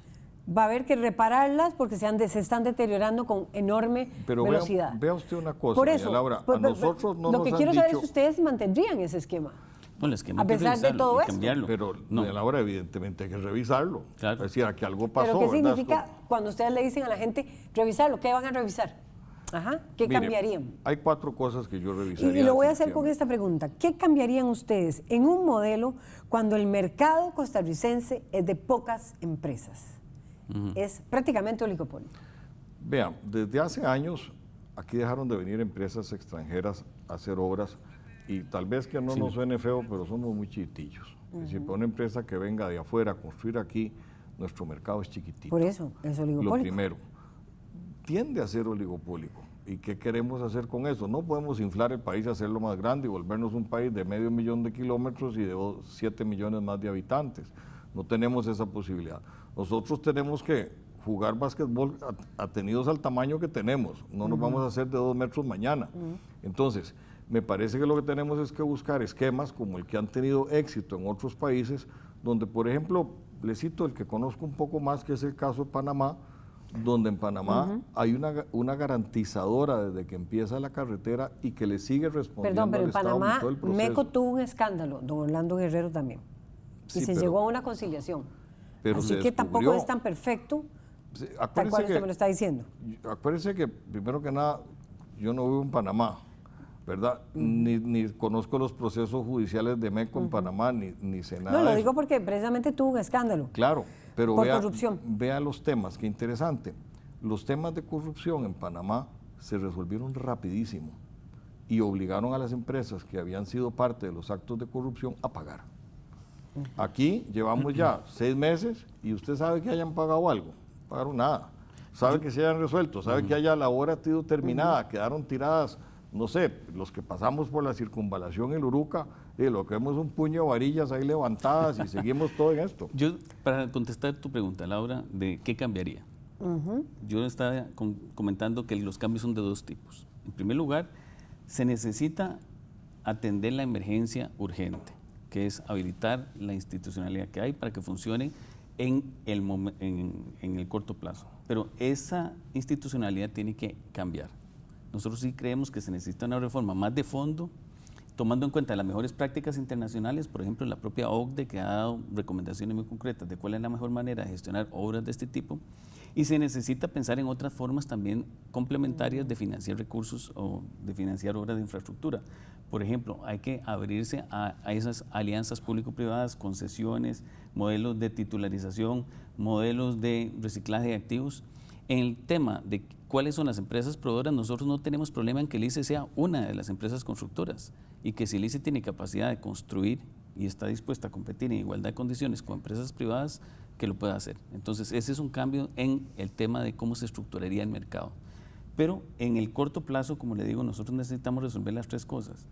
va a haber que repararlas porque se, han de- se están deteriorando con enorme Pero vea- velocidad. vea usted una cosa, Por eso, Laura, a pues, nosotros no lo nos que han quiero saber es dicho- si ustedes mantendrían ese esquema. No, el esquema a que pesar de todo cambiarlo. Pero No. doña Laura, evidentemente hay que revisarlo. Claro. Es decir, aquí algo pasó. Pero ¿qué significa Esto- cuando ustedes le dicen a la gente revisarlo? ¿Qué van a revisar? Ajá, ¿qué Mire, cambiarían? Hay cuatro cosas que yo Y, revisaría. y lo voy a hacer con esta pregunta. ¿Qué cambiarían ustedes en un modelo cuando el mercado costarricense es de pocas empresas? Es prácticamente oligopolio. Vean, desde hace años aquí dejaron de venir empresas extranjeras a hacer obras y tal vez que no nos suene feo, pero somos muy chiquitillos. Es decir, para una empresa que venga de afuera a construir aquí, nuestro mercado es chiquitito. Por eso es Lo oligopolio. primero, tiende a ser oligopólico. ¿Y qué queremos hacer con eso? No podemos inflar el país, hacerlo más grande y volvernos un país de medio millón de kilómetros y de 7 millones más de habitantes. No tenemos esa posibilidad. Nosotros tenemos que jugar básquetbol at- atenidos al tamaño que tenemos. No nos vamos a hacer de dos metros mañana. Entonces, me parece que lo que tenemos es que buscar esquemas como el que han tenido éxito en otros países, donde, por ejemplo, le cito el que conozco un poco más, que es el caso de Panamá, donde en Panamá hay una, una garantizadora desde que empieza la carretera y que le sigue respondiendo Perdón, pero al en Estado Panamá, todo el proceso. Meco tuvo un escándalo, don Orlando Guerrero también. Sí, y se pero- llegó a una conciliación. pero Así que tampoco es tan perfecto, Sí, tal acuérdese cual usted que- me lo está diciendo. Acuérdense que, primero que nada, yo no vivo en Panamá, ¿verdad? ni, ni conozco los procesos judiciales de MECO en Panamá, ni, ni sé nada No, de lo eso. digo porque precisamente tuvo un escándalo. Claro, pero Por vea, corrupción. vea los temas, qué interesante. Los temas de corrupción en Panamá se resolvieron rapidísimo y obligaron a las empresas que habían sido parte de los actos de corrupción a pagar. Aquí llevamos ya seis meses y usted sabe que hayan pagado algo, pagaron nada. Sabe que se hayan resuelto, sabe que haya la obra ha sido terminada, quedaron tiradas, no sé, los que pasamos por la circunvalación en Uruca, y lo que vemos es un puño de varillas ahí levantadas y seguimos todo en esto. Yo, para contestar tu pregunta, Laura, de qué cambiaría. Yo estaba comentando que los cambios son de dos tipos. En primer lugar, se necesita atender la emergencia urgente, que es habilitar la institucionalidad que hay para que funcione en el, en el corto plazo. Pero esa institucionalidad tiene que cambiar. Nosotros sí creemos que se necesita una reforma más de fondo, tomando en cuenta las mejores prácticas internacionales, por ejemplo, la propia OCDE que ha dado recomendaciones muy concretas de cuál es la mejor manera de gestionar obras de este tipo, y se necesita pensar en otras formas también complementarias de financiar recursos o de financiar obras de infraestructura. Por ejemplo, hay que abrirse a, a esas alianzas público-privadas, concesiones, modelos de titularización, modelos de reciclaje de activos. En el tema de cuáles son las empresas proveedoras, nosotros no tenemos problema en que el ICE sea una de las empresas constructoras y que si el ICE tiene capacidad de construir y está dispuesta a competir en igualdad de condiciones con empresas privadas, que lo pueda hacer. Entonces, ese es un cambio en el tema de cómo se estructuraría el mercado. Pero en el corto plazo, como le digo, nosotros necesitamos resolver las tres cosas.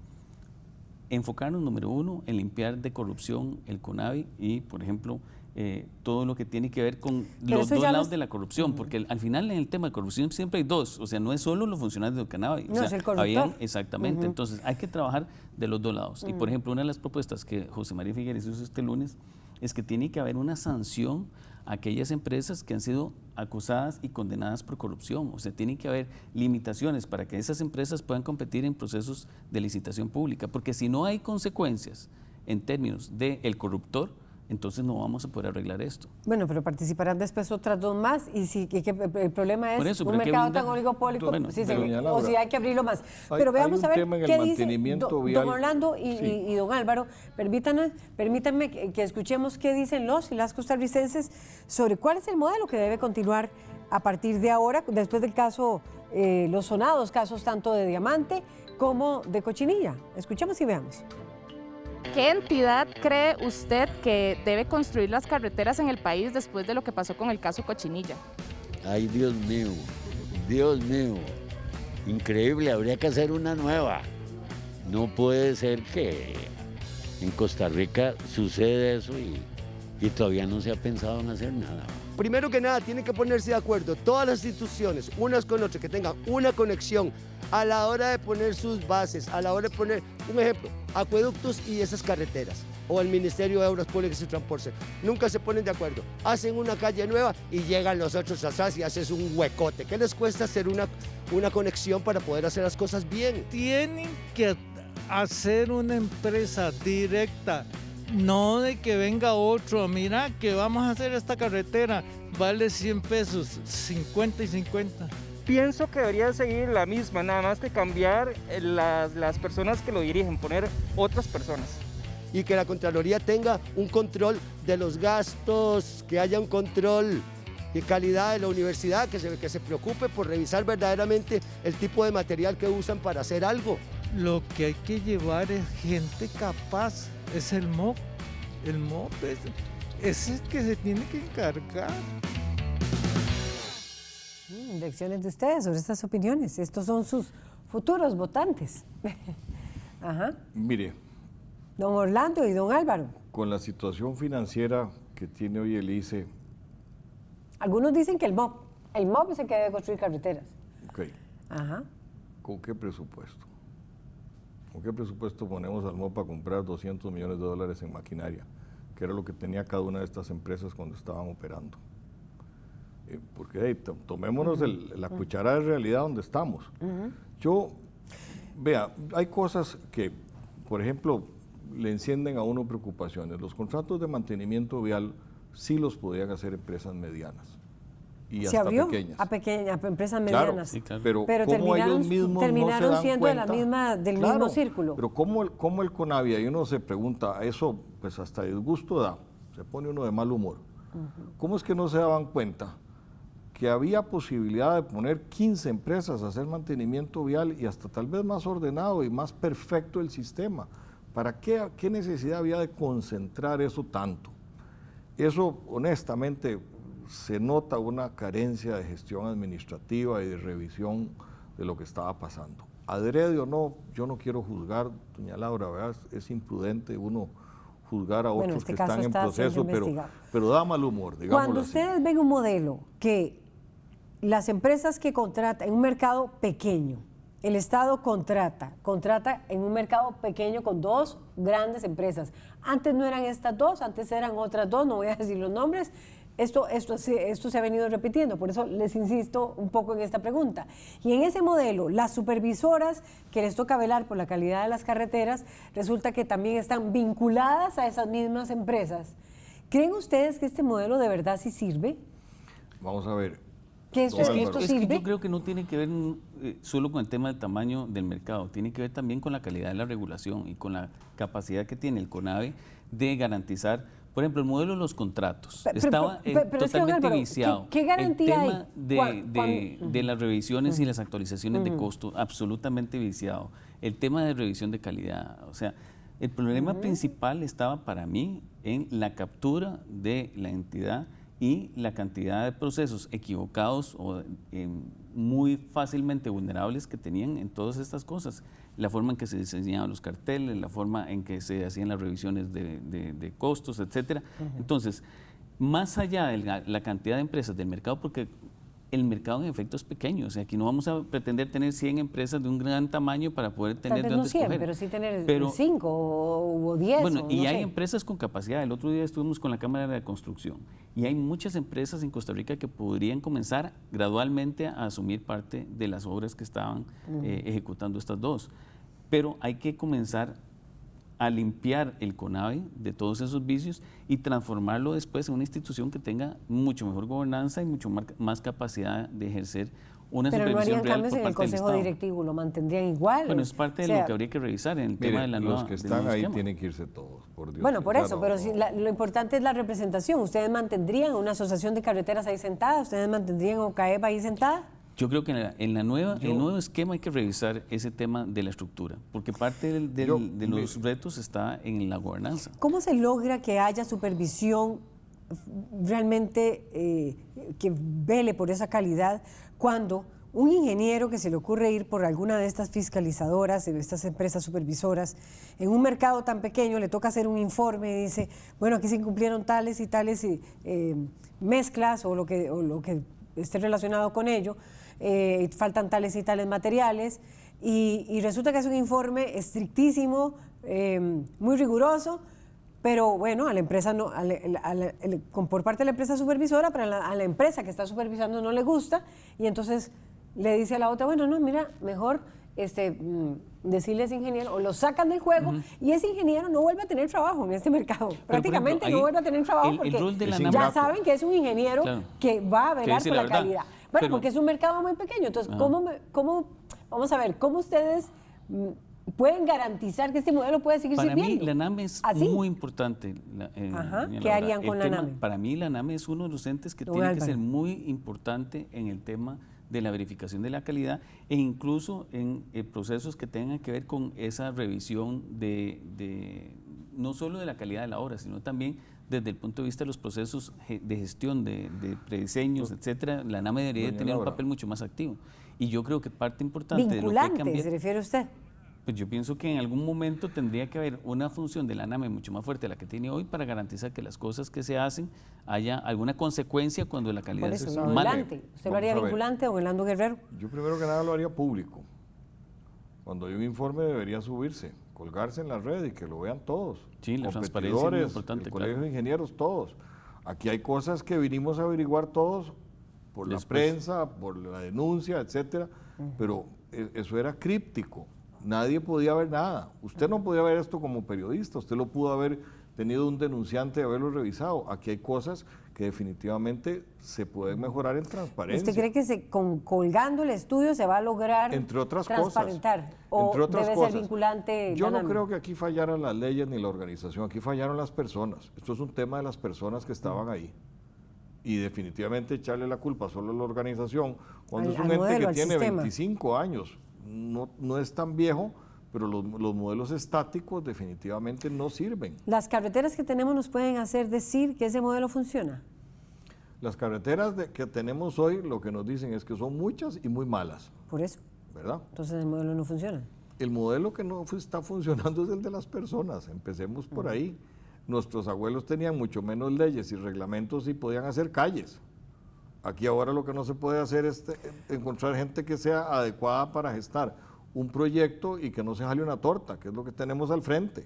Enfocarnos, número uno, en limpiar de corrupción el CONAVI y, por ejemplo, eh, todo lo que tiene que ver con Pero los dos lados los- de la corrupción, porque al final en el tema de corrupción siempre hay dos, o sea, no es solo los funcionarios del CONAVI. o No, sea, es el corruptor. habían- exactamente, entonces hay que trabajar de los dos lados. Y, por ejemplo, una de las propuestas que José María Figueres hizo este lunes es que tiene que haber una sanción a aquellas empresas que han sido acusadas y condenadas por corrupción. O sea, tiene que haber limitaciones para que esas empresas puedan competir en procesos de licitación pública, porque si no hay consecuencias en términos del corruptor, entonces no vamos a poder arreglar esto. Bueno, pero participarán después otras dos más y si que- que el problema es eso, un mercado tan oligopólico, Bueno, sí, pero sí, doña o si hay que abrirlo más. hay- pero veamos a ver qué dice do- don Orlando y, Sí. y- y don Álvaro. Permítanme, permítanme que, que escuchemos qué dicen los y las costarricenses sobre cuál es el modelo que debe continuar a partir de ahora, después del caso eh, los sonados casos tanto de diamante como de cochinilla. Escuchemos y veamos. ¿Qué entidad cree usted que debe construir las carreteras en el país después de lo que pasó con el caso Cochinilla? Ay, Dios mío, Dios mío, increíble, habría que hacer una nueva. No puede ser que en Costa Rica sucede eso y, y todavía no se ha pensado en hacer nada. Primero que nada, tienen que ponerse de acuerdo todas las instituciones, unas con otras, que tengan una conexión a la hora de poner sus bases, a la hora de poner, un ejemplo, acueductos y esas carreteras, o el Ministerio de Obras Públicas y Transporte. Nunca se ponen de acuerdo. Hacen una calle nueva y llegan los otros atrás y haces un huecote. ¿Qué les cuesta hacer una, una conexión para poder hacer las cosas bien? Tienen que hacer una empresa directa no de que venga otro, mira que vamos a hacer esta carretera, vale 100 pesos, 50 y 50. Pienso que debería seguir la misma, nada más que cambiar eh, las, las personas que lo dirigen, poner otras personas. Y que la Contraloría tenga un control de los gastos, que haya un control de calidad de la universidad, que se, que se preocupe por revisar verdaderamente el tipo de material que usan para hacer algo. Lo que hay que llevar es gente capaz, es el MOP. El MOP es, es el que se tiene que encargar. Mm, lecciones de ustedes sobre estas opiniones. Estos son sus futuros votantes. Ajá. Mire, Don Orlando y don Álvaro. con la situación financiera que tiene hoy el ICE, Algunos dicen que el MOP, el MOP es el que debe construir carreteras. ok, Ajá. ¿con qué presupuesto? ¿Con qué presupuesto ponemos al MOP para comprar 200 millones de dólares en maquinaria? Que era lo que tenía cada una de estas empresas cuando estaban operando. Eh, porque hey, to- tomémonos el- la cuchara de realidad donde estamos. Yo, vea, hay cosas que, por ejemplo, le encienden a uno preocupaciones. Los contratos de mantenimiento vial sí los podían hacer empresas medianas y Se hasta abrió pequeñas. a pequeñas a empresas Claro, medianas. sí, claro. Pero, Pero ¿cómo terminaron, ellos mismos no se terminaron dan siendo de la cuenta? misma, del Claro, mismo círculo. Pero ¿cómo el, cómo el CONAVIA? Y uno se pregunta, eso pues hasta disgusto da, se pone uno de mal humor. ¿Cómo es que no se daban cuenta que había posibilidad de poner 15 empresas a hacer mantenimiento vial y hasta tal vez más ordenado y más perfecto el sistema? ¿Para qué, qué necesidad había de concentrar eso tanto? Eso, honestamente, se nota una carencia de gestión administrativa y de revisión de lo que estaba pasando. Adrede o no, yo no quiero juzgar, doña Laura, ¿verdad? es imprudente uno juzgar a Bueno, otros este que están en proceso, pero, pero da mal humor, Cuando así. ustedes ven un modelo que las empresas que contratan en un mercado pequeño, el Estado contrata, contrata en un mercado pequeño con dos grandes empresas. Antes no eran estas dos, antes eran otras dos, no voy a decir los nombres. Esto, esto, se- esto se ha venido repitiendo, por eso les insisto un poco en esta pregunta. Y en ese modelo, las supervisoras que les toca velar por la calidad de las carreteras, resulta que también están vinculadas a esas mismas empresas. ¿Creen ustedes que este modelo de verdad sí sirve? Vamos a ver. ¿Que esto, Don que esto Es que sirve? yo creo que no tiene que ver eh, solo con el tema del tamaño del mercado, tiene que ver también con la calidad de la regulación y con la capacidad que tiene el CONAVE de garantizar, por ejemplo, el modelo de los contratos. Pe- pero- Estaba pero- pero es que, totalmente Álvaro, ¿qué- viciado. qué garantía el hay? tema de, ¿Cuál- de- cuál? de las revisiones y Ujú. las actualizaciones de Ujú. costo, absolutamente viciado. El tema de revisión de calidad, o sea, el problema principal estaba para mí en la captura de la entidad y la cantidad de procesos equivocados o eh, muy fácilmente vulnerables que tenían en todas estas cosas. La forma en que se diseñaban los carteles, la forma en que se hacían las revisiones de, de- de costos, etcétera. Entonces, más allá de la, la cantidad de empresas del mercado, porque el mercado en efecto es pequeño, o sea, aquí no vamos a pretender tener 100 empresas de un gran tamaño para poder tener Tal vez de no dónde 100, escoger. pero sí tener Pero- 5 o, o 10. bueno, o y no hay sé. empresas con capacidad. El otro día estuvimos con la Cámara de Construcción y hay muchas empresas en Costa Rica que podrían comenzar gradualmente a asumir parte de las obras que estaban eh, ejecutando estas dos. Pero hay que comenzar a limpiar el CONAVE de todos esos vicios y transformarlo después en una institución que tenga mucho mejor gobernanza y mucho más capacidad de ejercer una Pero no supervisión harían real cambios por en el Consejo directivo, lo mantendrían igual. Bueno, es parte de O sea, lo que habría que revisar en el Mire, tema de la nueva los que están ahí esquema. tienen que irse todos, por Dios. Bueno, por eso, no- pero si la- lo importante es la representación. ¿Ustedes mantendrían una asociación de carreteras ahí sentada? ¿Ustedes mantendrían OCAEP ahí sentada? Yo creo que en, la, en la nueva, el nuevo esquema hay que revisar ese tema de la estructura, porque parte del- del- de los retos está en la gobernanza. ¿Cómo se logra que haya supervisión realmente eh, que vele por esa calidad cuando un ingeniero que se le ocurre ir por alguna de estas fiscalizadoras, de estas empresas supervisoras, en un mercado tan pequeño le toca hacer un informe y dice, bueno, aquí se incumplieron tales y tales eh, eh, mezclas o lo, que, o lo que esté relacionado con ello, eh, faltan tales y tales materiales, y, y resulta que es un informe estrictísimo, eh, muy riguroso, pero bueno, a la empresa no, a la- a por parte de la empresa supervisora, pero a la, a la empresa que está supervisando no le gusta, y entonces le dice a la otra, bueno, no, mira, mejor este, mm, decirle a ese ingeniero, o lo sacan del juego, y ese ingeniero no vuelve a tener trabajo en este mercado. Prácticamente no vuelve a tener trabajo el- el porque rol de la ya saben que es un ingeniero Claro. que va a velar por la calidad. Bueno, Pero- porque es un mercado muy pequeño. Entonces. ¿cómo, cómo, vamos a ver, cómo ustedes mm, pueden garantizar que este modelo puede seguir Para mí, sirviendo? la NAME es ¿Así? muy importante. la- eh, Ajá, ¿qué harían con la NAME? Para mí, la NAME es uno de los entes que Don tiene que ser muy importante en el tema de la verificación de la calidad e incluso en eh, procesos que tengan que ver con esa revisión de, de- no solo de la calidad de la obra, sino también desde el punto de vista de los procesos de gestión, de, de prediseños, etcétera, la NAME debería Doña tener un papel mucho más activo. Y yo creo que parte importante de lo que hay cambiar- se refiere usted. pues yo pienso que en algún momento tendría que haber una función de la NAME mucho más fuerte de la que tiene hoy para garantizar que las cosas que se hacen haya alguna consecuencia cuando la calidad es eso, mala. vinculante. ¿Usted lo haría a vinculante, don Orlando Guerrero? Yo primero que nada lo haría público. Cuando hay un informe debería subirse, colgarse en la red y que lo vean todos. Sí, la transparencia es muy Competidores, importante, el claro. Colegio de Ingenieros, todos. Aquí hay cosas que vinimos a averiguar todos por la prensa, por la denuncia, etcétera, pero e- eso era críptico. Nadie podía ver nada. Usted no podía ver esto como periodista, usted lo pudo haber tenido un denunciante y haberlo revisado. Aquí hay cosas que definitivamente se pueden mejorar en transparencia. ¿Usted cree que se, con, colgando el estudio se va a lograr Entre otras cosas. transparentar? ¿O Entre otras debe cosas. ser vinculante? Yo no creo que aquí fallaran las leyes ni la organización, aquí fallaron las personas. Esto es un tema de las personas que estaban ahí. Y definitivamente echarle la culpa solo a la organización, cuando Al- es un ente modelo, que tiene sistema. 25 años, no, no es tan viejo, pero los, los modelos estáticos definitivamente no sirven. ¿Las carreteras que tenemos nos pueden hacer decir que ese modelo funciona? Las carreteras de- que tenemos hoy lo que nos dicen es que son muchas y muy malas, Por eso. ¿verdad? Entonces el modelo no funciona. El modelo que no está funcionando es el de las personas. Empecemos por ahí. Nuestros abuelos tenían mucho menos leyes y reglamentos y podían hacer calles. Aquí ahora lo que no se puede hacer es te- encontrar gente que sea adecuada para gestar un proyecto y que no se jale una torta, que es lo que tenemos al frente.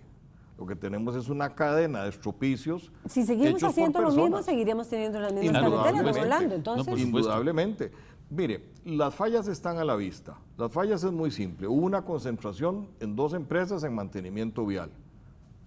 Lo que tenemos es una cadena de estropicios. Si seguimos haciendo lo mismo, seguiremos teniendo las mismas carreteras. Orlando. Entonces, Indudablemente. Mire, las fallas están a la vista. Las fallas es muy simple. Hubo una concentración en dos empresas en mantenimiento vial.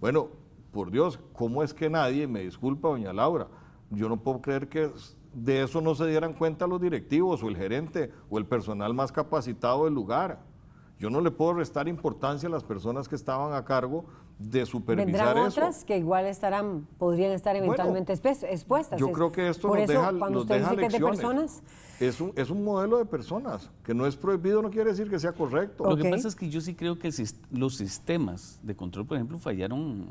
Bueno, por Dios, ¿cómo es que nadie, me disculpa doña Laura, yo no puedo creer que de eso no se dieran cuenta los directivos o el gerente o el personal más capacitado del lugar? Yo no le puedo restar importancia a las personas que estaban a cargo de supervisar vendrán eso. otras que igual estarán, podrían estar eventualmente espe- expuestas. Yo Es- creo que esto Por nos eso, deja, cuando nos usted deja dice que es de personas, Es un, es un modelo de personas, que no es prohibido, no quiere decir que sea correcto. Lo que pasa es que yo sí creo que los sistemas de control, por ejemplo, fallaron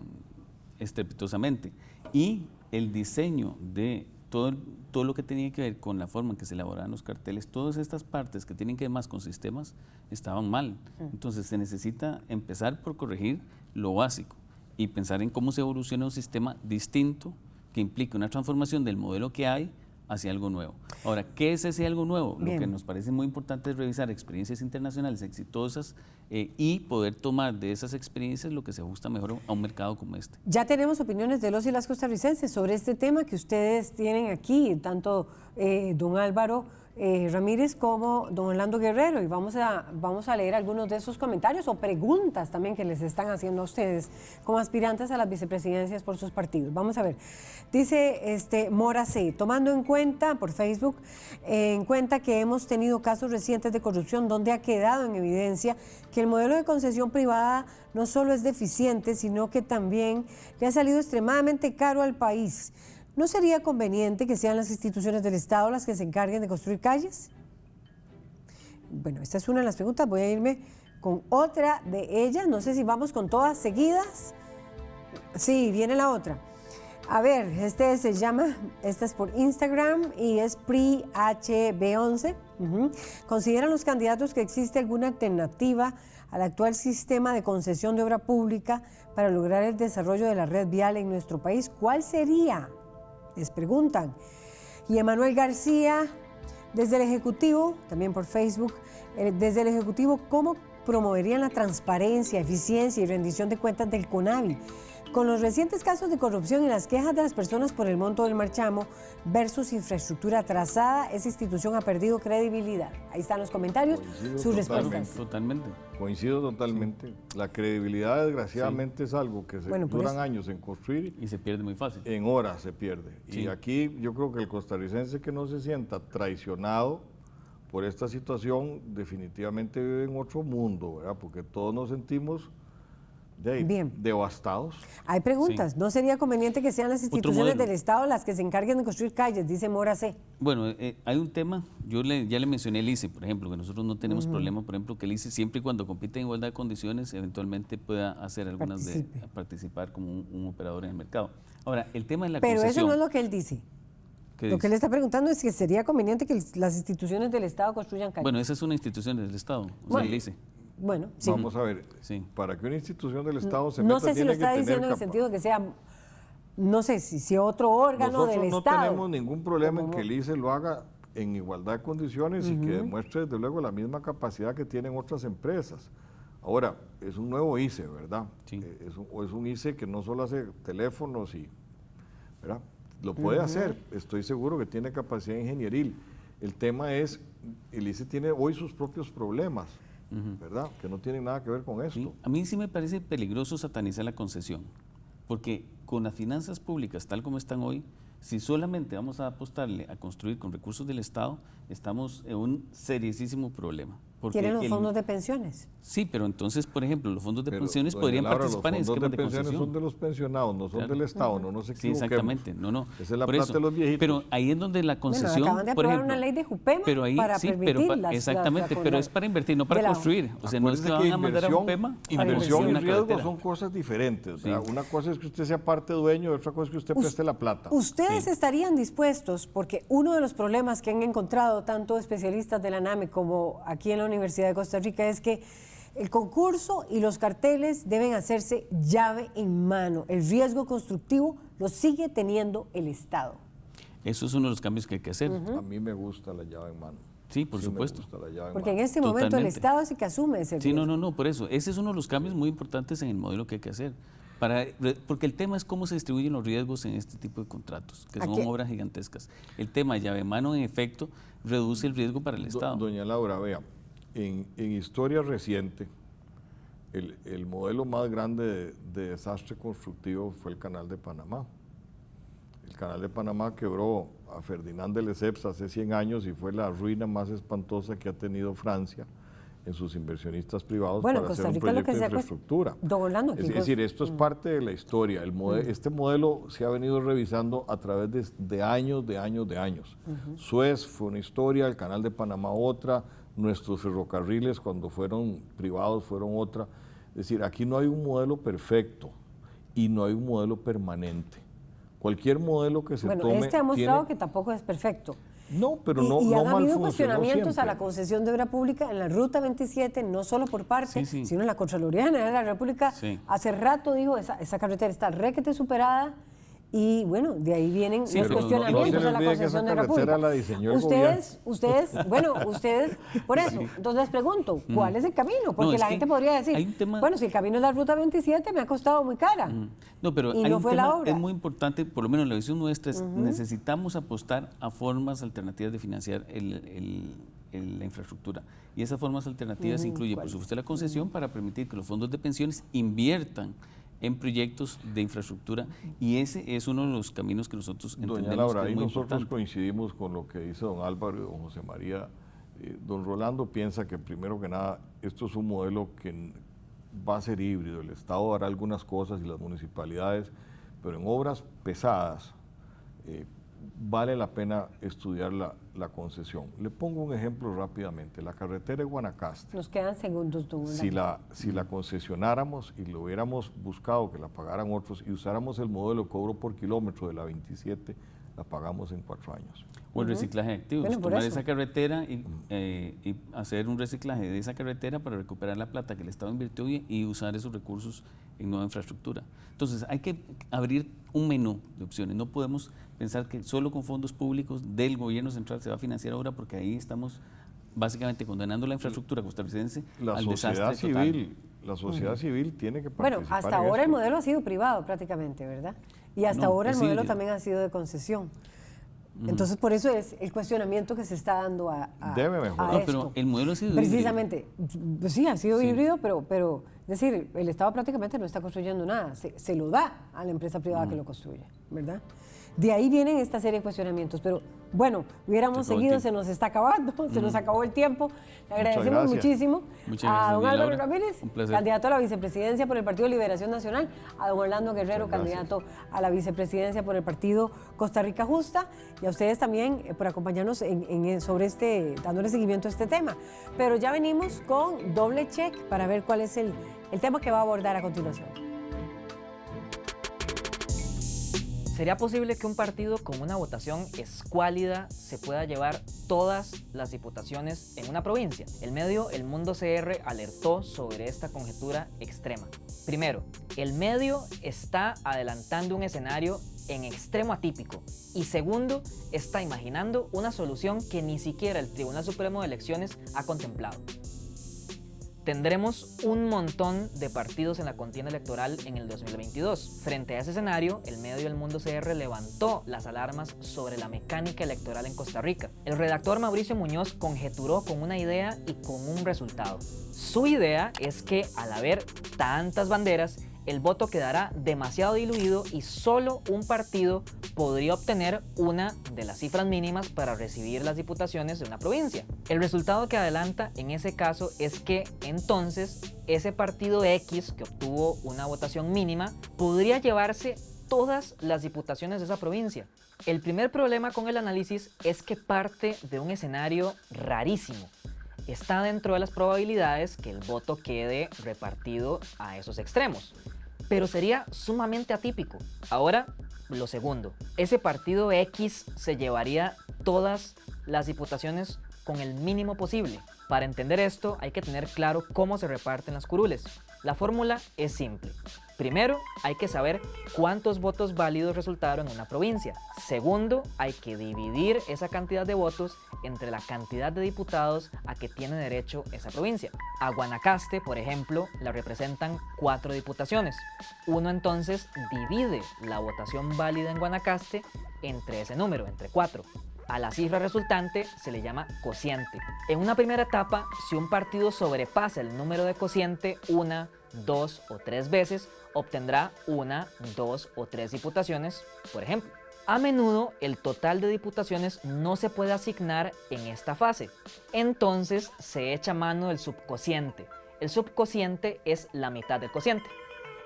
estrepitosamente. Y el diseño de todo, todo lo que tenía que ver con la forma en que se elaboraban los carteles, todas estas partes que tienen que ver más con sistemas, estaban mal. Entonces se necesita empezar por corregir lo básico y pensar en cómo se evoluciona un sistema distinto que implique una transformación del modelo que hay hacia algo nuevo. Ahora, ¿qué es ese algo nuevo? Lo que nos parece muy importante es revisar experiencias internacionales exitosas eh, y poder tomar de esas experiencias lo que se ajusta mejor a un mercado como este. ya tenemos opiniones de los y las costarricenses sobre este tema que ustedes tienen aquí, tanto eh, don Álvaro eh, Ramírez como don Orlando Guerrero. Y vamos a, vamos a leer algunos de esos comentarios o preguntas también que les están haciendo a ustedes como aspirantes a las vicepresidencias por sus partidos. Vamos a ver. Dice este Mora C, tomando en cuenta por Facebook, en cuenta que hemos tenido casos recientes de corrupción donde ha quedado en evidencia que el modelo de concesión privada no solo es deficiente, sino que también le ha salido extremadamente caro al país. ¿No sería conveniente que sean las instituciones del Estado las que se encarguen de construir calles? Bueno, esta es una de las preguntas. Voy a irme con otra de ellas. No sé si vamos con todas seguidas. Sí, viene la otra. A ver, este se llama, esta es por Instagram y es PRIHB11. Ujú. ¿Consideran los candidatos que existe alguna alternativa al actual sistema de concesión de obra pública para lograr el desarrollo de la red vial en nuestro país? ¿Cuál sería? Les preguntan. Y Emanuel García, desde el Ejecutivo, también por Facebook, eh, desde el Ejecutivo, ¿cómo promoverían la transparencia, eficiencia y rendición de cuentas del CONAVI? Con los recientes casos de corrupción y las quejas de las personas por el monto del marchamo versus infraestructura atrasada, esa institución ha perdido credibilidad. Ahí están los comentarios, Coincido sus totalmente. respuestas. Totalmente. Coincido totalmente. La credibilidad, desgraciadamente, es algo que se Bueno, duran años en construir. Y se pierde muy fácil. En horas se pierde. Y aquí yo creo que el costarricense que no se sienta traicionado por esta situación, definitivamente vive en otro mundo, ¿verdad? Porque todos nos sentimos de Bien. devastados. Hay preguntas. ¿No sería conveniente que sean las instituciones del Estado las que se encarguen de construir calles? Dice Mora C. Bueno, eh, hay un tema, yo le- ya le mencioné el ICE, por ejemplo, que nosotros no tenemos Ujú. problema, por ejemplo, que el ICE siempre y cuando compite en igualdad de condiciones, eventualmente pueda hacer algunas de participar como un, un operador en el mercado. Ahora, el tema de la Pero eso no es lo que él dice. ¿qué Lo dice? que él está preguntando es que sería conveniente que las instituciones del Estado construyan calles. Bueno, esa es una institución del Estado, o sea, el ICE. Bueno, sí. Vamos a ver, para que una institución del Estado se no meta, sé si tiene lo está diciendo en el sentido de que sea, no sé, si, si otro órgano Nosotros del no Estado. tenemos ningún problema en que el ICE lo haga en igualdad de condiciones y que demuestre desde luego la misma capacidad que tienen otras empresas. Ahora, es un nuevo ICE, ¿verdad? Eh, Es, un, o es un ICE que no solo hace teléfonos y, ¿verdad? Lo puede hacer, estoy seguro que tiene capacidad ingenieril. El tema es, el ICE tiene hoy sus propios problemas, ¿verdad? Que no tienen nada que ver con esto. A mí sí me parece peligroso satanizar la concesión, porque con las finanzas públicas tal como están hoy, si solamente vamos a apostarle a construir con recursos del Estado, estamos en un seriosísimo problema. Porque Tienen los el- fondos de pensiones. Sí, pero entonces, por ejemplo, los fondos de Pero, pensiones podrían Laura, participar en los fondos esquemas de de, pensiones concesión. son de los pensionados, no son Claro. del Estado, no nos Sí, equivoquemos. exactamente, no, no. Esa es la Por plata eso. de los viejitos. Pero ahí es donde la concesión, acaban de por aprobar ejemplo, una ley de Jupema pero ahí, para sí, permitir pero las- exactamente, las- pero es para invertir, no para construir. O sea, no es que van a mandar a inversión- Jupema Inversión y riesgo son cosas diferentes. Sí. Una cosa es que usted sea parte dueño otra cosa es que usted preste la plata. ¿Ustedes estarían dispuestos, porque uno de los problemas que han encontrado tanto especialistas de la NAME como aquí en la Universidad de Costa Rica es que el concurso y los carteles deben hacerse llave en mano. El riesgo constructivo lo sigue teniendo el Estado. Eso es uno de los cambios que hay que hacer. A mí me gusta la llave en mano. Sí, por Sí me supuesto. gusta la llave en Porque en este momento el. Estado es el que asume ese Sí, riesgo. no, no, no, por eso. Ese es uno de los cambios muy importantes en el modelo que hay que hacer. Para, porque el tema es cómo se distribuyen los riesgos en este tipo de contratos, que son obras gigantescas. El tema llave en mano, en efecto, reduce el riesgo para el Do- Estado. Doña Laura, vea, en, en historia reciente, el, el modelo más grande de, de desastre constructivo fue el Canal de Panamá. El Canal de Panamá quebró a Ferdinand de Lesseps hace 100 años y fue la ruina más espantosa que ha tenido Francia en sus inversionistas privados Bueno, para Costa hacer un Rica lo proyecto que de infraestructura. Es, es decir, esto es Mm. parte de la historia. El Mm. Este modelo se ha venido revisando a través de, de años, de años, de años. Suez fue una historia, el Canal de Panamá otra, nuestros ferrocarriles cuando fueron privados fueron otra. Es decir, aquí no hay un modelo perfecto y no hay un modelo permanente. Cualquier modelo que se Bueno, tome este ha mostrado tiene- que tampoco es perfecto. No, pero y, no, y no han mal habido cuestionamientos a la concesión de obra pública en la Ruta 27, no solo por parte, Sí, sí. sino en la Contraloría General de la República. Sí. Hace rato dijo, esa, esa carretera está requete superada y bueno, de ahí vienen Sí, los pero no- no se cuestionamientos a la concesión de pública. la el ustedes, ustedes, bueno, ustedes, por eso, entonces les pregunto, ¿cuál Mm. es el camino? Porque No, la gente podría decir, tema- bueno, si el camino es la Ruta 27 me ha costado muy cara. No, pero Y hay no un fue la tema, obra. es muy importante, por lo menos la visión nuestra es necesitamos apostar a formas alternativas de financiar el- la infraestructura. Y esas formas alternativas Ujú, incluyen, por supuesto, la concesión para permitir que los fondos de pensiones inviertan en proyectos de infraestructura y ese es uno de los caminos que nosotros Doña entendemos Laura, que es muy nosotros importante. coincidimos con lo que dice don Álvaro y don José María. Eh, don Rolando piensa que primero que nada esto es un modelo que va a ser híbrido. El Estado hará algunas cosas y las municipalidades, pero en obras pesadas, eh, vale la pena estudiar la, la concesión. Le pongo un ejemplo rápidamente. La carretera de Guanacaste. Nos quedan segundos. Tú, si la, si la concesionáramos y lo hubiéramos buscado que la pagaran otros y usáramos el modelo de cobro por kilómetro de la 27, la pagamos en cuatro años. O el reciclaje de activos, tomar esa carretera y, eh, y, hacer un reciclaje de esa carretera para recuperar la plata que el Estado invirtió y, y usar esos recursos en nueva infraestructura. Entonces hay que abrir un menú de opciones, no podemos pensar que solo con fondos públicos del gobierno central se va a financiar ahora porque ahí estamos básicamente condenando la infraestructura costarricense la al sociedad desastre civil, total. La sociedad civil tiene que participar Bueno, hasta ahora el modelo ha sido privado prácticamente, ¿verdad? Y hasta No, ahora el modelo también ha sido de concesión. Entonces, por eso es el cuestionamiento que se está dando a, a- Debe a mejorar. No, pero el modelo ha sido. Precisamente, sí, ha sido Sí. híbrido, pero, pero, es decir, el Estado prácticamente no está construyendo nada, se, se lo da a la empresa privada que lo construye, ¿verdad? De ahí vienen esta serie de cuestionamientos, pero bueno, hubiéramos Se seguido, se nos está acabando, se nos Mm. acabó el tiempo. Le agradecemos muchísimo Muchas a don Álvaro Laura. Ramírez, candidato a la vicepresidencia por el Partido Liberación Nacional, a don Orlando Guerrero, candidato a la vicepresidencia por el Partido Costa Rica Justa, y a ustedes también eh, por acompañarnos en, en- sobre este, dándole seguimiento a este tema. Pero ya venimos con doble check para ver cuál es el, el tema que va a abordar a continuación. ¿Sería posible que un partido con una votación escuálida se pueda llevar todas las diputaciones en una provincia? El medio El Mundo CR alertó sobre esta conjetura extrema. Primero, el medio está adelantando un escenario en extremo atípico. Y segundo, está imaginando una solución que ni siquiera el Tribunal Supremo de Elecciones ha contemplado. Tendremos un montón de partidos en la contienda electoral en el 2022. Frente a ese escenario, el medio El Mundo CR levantó las alarmas sobre la mecánica electoral en Costa Rica. El redactor Mauricio Muñoz conjeturó con una idea y con un resultado. Su idea es que al haber tantas banderas, el voto quedará demasiado diluido y solo un partido podría obtener una de las cifras mínimas para recibir las diputaciones de una provincia. El resultado que adelanta en ese caso es que entonces ese partido X que obtuvo una votación mínima podría llevarse todas las diputaciones de esa provincia. El primer problema con el análisis es que parte de un escenario rarísimo. Está dentro de las probabilidades que el voto quede repartido a esos extremos pero sería sumamente atípico. Ahora, lo segundo, ese partido X se llevaría todas las diputaciones con el mínimo posible. Para entender esto hay que tener claro cómo se reparten las curules. La fórmula es simple. Primero, hay que saber cuántos votos válidos resultaron en una provincia. Segundo, hay que dividir esa cantidad de votos entre la cantidad de diputados a que tiene derecho esa provincia. A Guanacaste, por ejemplo, la representan cuatro diputaciones. Uno entonces divide la votación válida en Guanacaste entre ese número, entre cuatro. A la cifra resultante se le llama cociente. En una primera etapa, si un partido sobrepasa el número de cociente una, dos o tres veces, obtendrá una, dos o tres diputaciones, por ejemplo. A menudo el total de diputaciones no se puede asignar en esta fase, entonces se echa mano del subcociente. El subcociente es la mitad del cociente.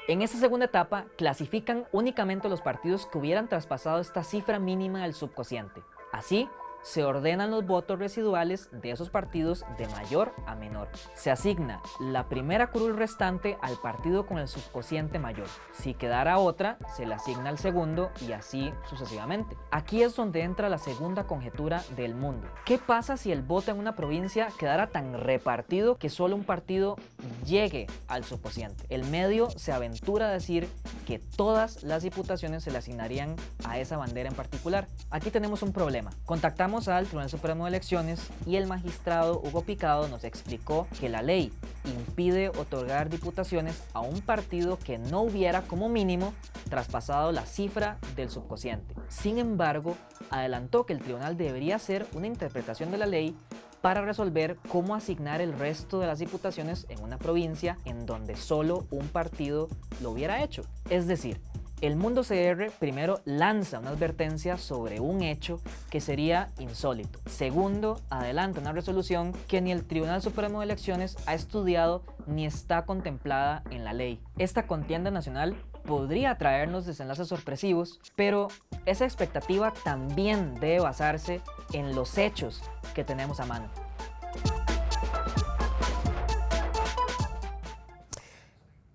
En esta segunda etapa clasifican únicamente los partidos que hubieran traspasado esta cifra mínima del subcociente. Así, se ordenan los votos residuales de esos partidos de mayor a menor. Se asigna la primera curul restante al partido con el subcociente mayor. Si quedara otra, se le asigna al segundo y así sucesivamente. Aquí es donde entra la segunda conjetura del mundo. ¿Qué pasa si el voto en una provincia quedara tan repartido que solo un partido llegue al subcociente? El medio se aventura a decir que todas las diputaciones se le asignarían a esa bandera en particular. Aquí tenemos un problema. Contactamos al Tribunal Supremo de Elecciones y el magistrado Hugo Picado nos explicó que la ley impide otorgar diputaciones a un partido que no hubiera como mínimo traspasado la cifra del subcociente. Sin embargo, adelantó que el tribunal debería hacer una interpretación de la ley para resolver cómo asignar el resto de las diputaciones en una provincia en donde solo un partido lo hubiera hecho. Es decir, El Mundo CR primero lanza una advertencia sobre un hecho que sería insólito. Segundo, adelanta una resolución que ni el Tribunal Supremo de Elecciones ha estudiado ni está contemplada en la ley. Esta contienda nacional podría traernos desenlaces sorpresivos, pero esa expectativa también debe basarse en los hechos que tenemos a mano.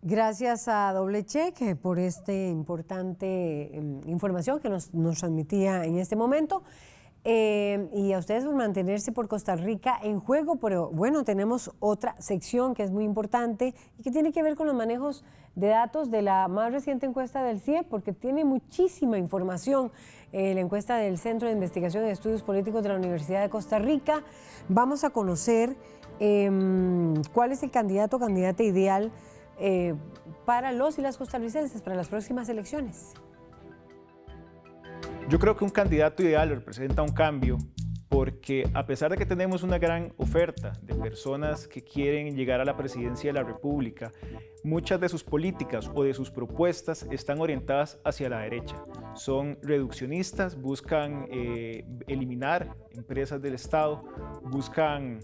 Gracias a Doble Check por esta importante em, información que nos, transmitía en este momento. Eh, y a ustedes por mantenerse por Costa Rica en juego, pero bueno, tenemos otra sección que es muy importante y que tiene que ver con los manejos de datos de la más reciente encuesta del CIE, porque tiene muchísima información. Eh, la encuesta del Centro de Investigación y Estudios Políticos de la Universidad de Costa Rica. Vamos a conocer em, cuál es el candidato o candidata ideal eh, para los y las costarricenses para las próximas elecciones? Yo creo que un candidato ideal representa un cambio porque a pesar de que tenemos una gran oferta de personas que quieren llegar a la presidencia de la República, muchas de sus políticas o de sus propuestas están orientadas hacia la derecha. Son reduccionistas, buscan eh, eliminar empresas del Estado, buscan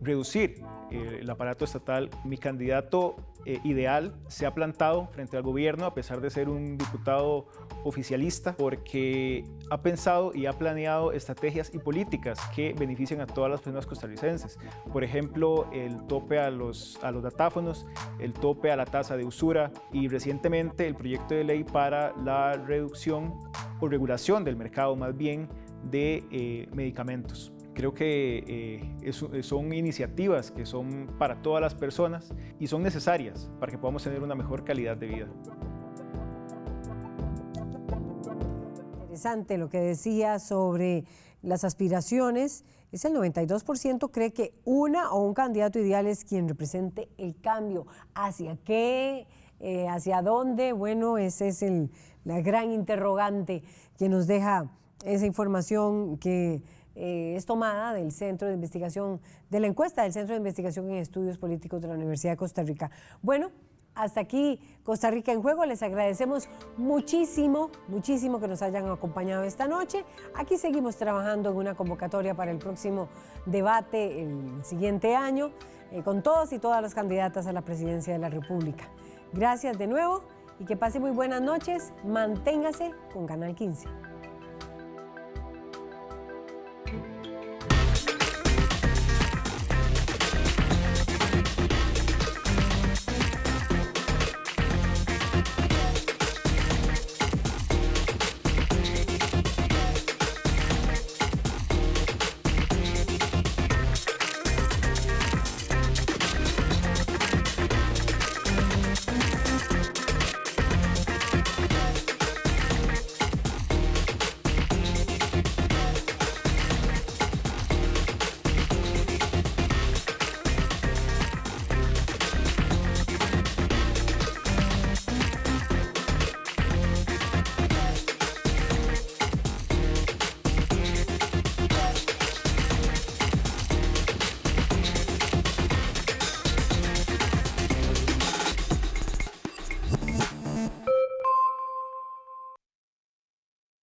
reducir eh, el aparato estatal. Mi candidato eh, ideal se ha plantado frente al gobierno a pesar de ser un diputado oficialista porque ha pensado y ha planeado estrategias y políticas que benefician a todas las personas costarricenses. Por ejemplo, el tope a los, a los datáfonos, el tope a la tasa de usura y recientemente el proyecto de ley para la reducción o regulación del mercado más bien de eh, medicamentos. Creo que eh, son iniciativas que son para todas las personas y son necesarias para que podamos tener una mejor calidad de vida. Interesante lo que decía sobre las aspiraciones. Es el 92% cree que una o un candidato ideal es quien represente el cambio. ¿Hacia qué? Eh, ¿Hacia dónde? Bueno, ese es el, la gran interrogante que nos deja esa información que eh, es tomada del Centro de Investigación, de la encuesta del Centro de Investigación en Estudios Políticos de la Universidad de Costa Rica. Bueno, hasta aquí Costa Rica en Juego. Les agradecemos muchísimo, muchísimo que nos hayan acompañado esta noche. Aquí seguimos trabajando en una convocatoria para el próximo debate el siguiente año eh, con todos y todas las candidatas a la presidencia de la República. Gracias de nuevo y que pase muy buenas noches. Manténgase con Canal 15.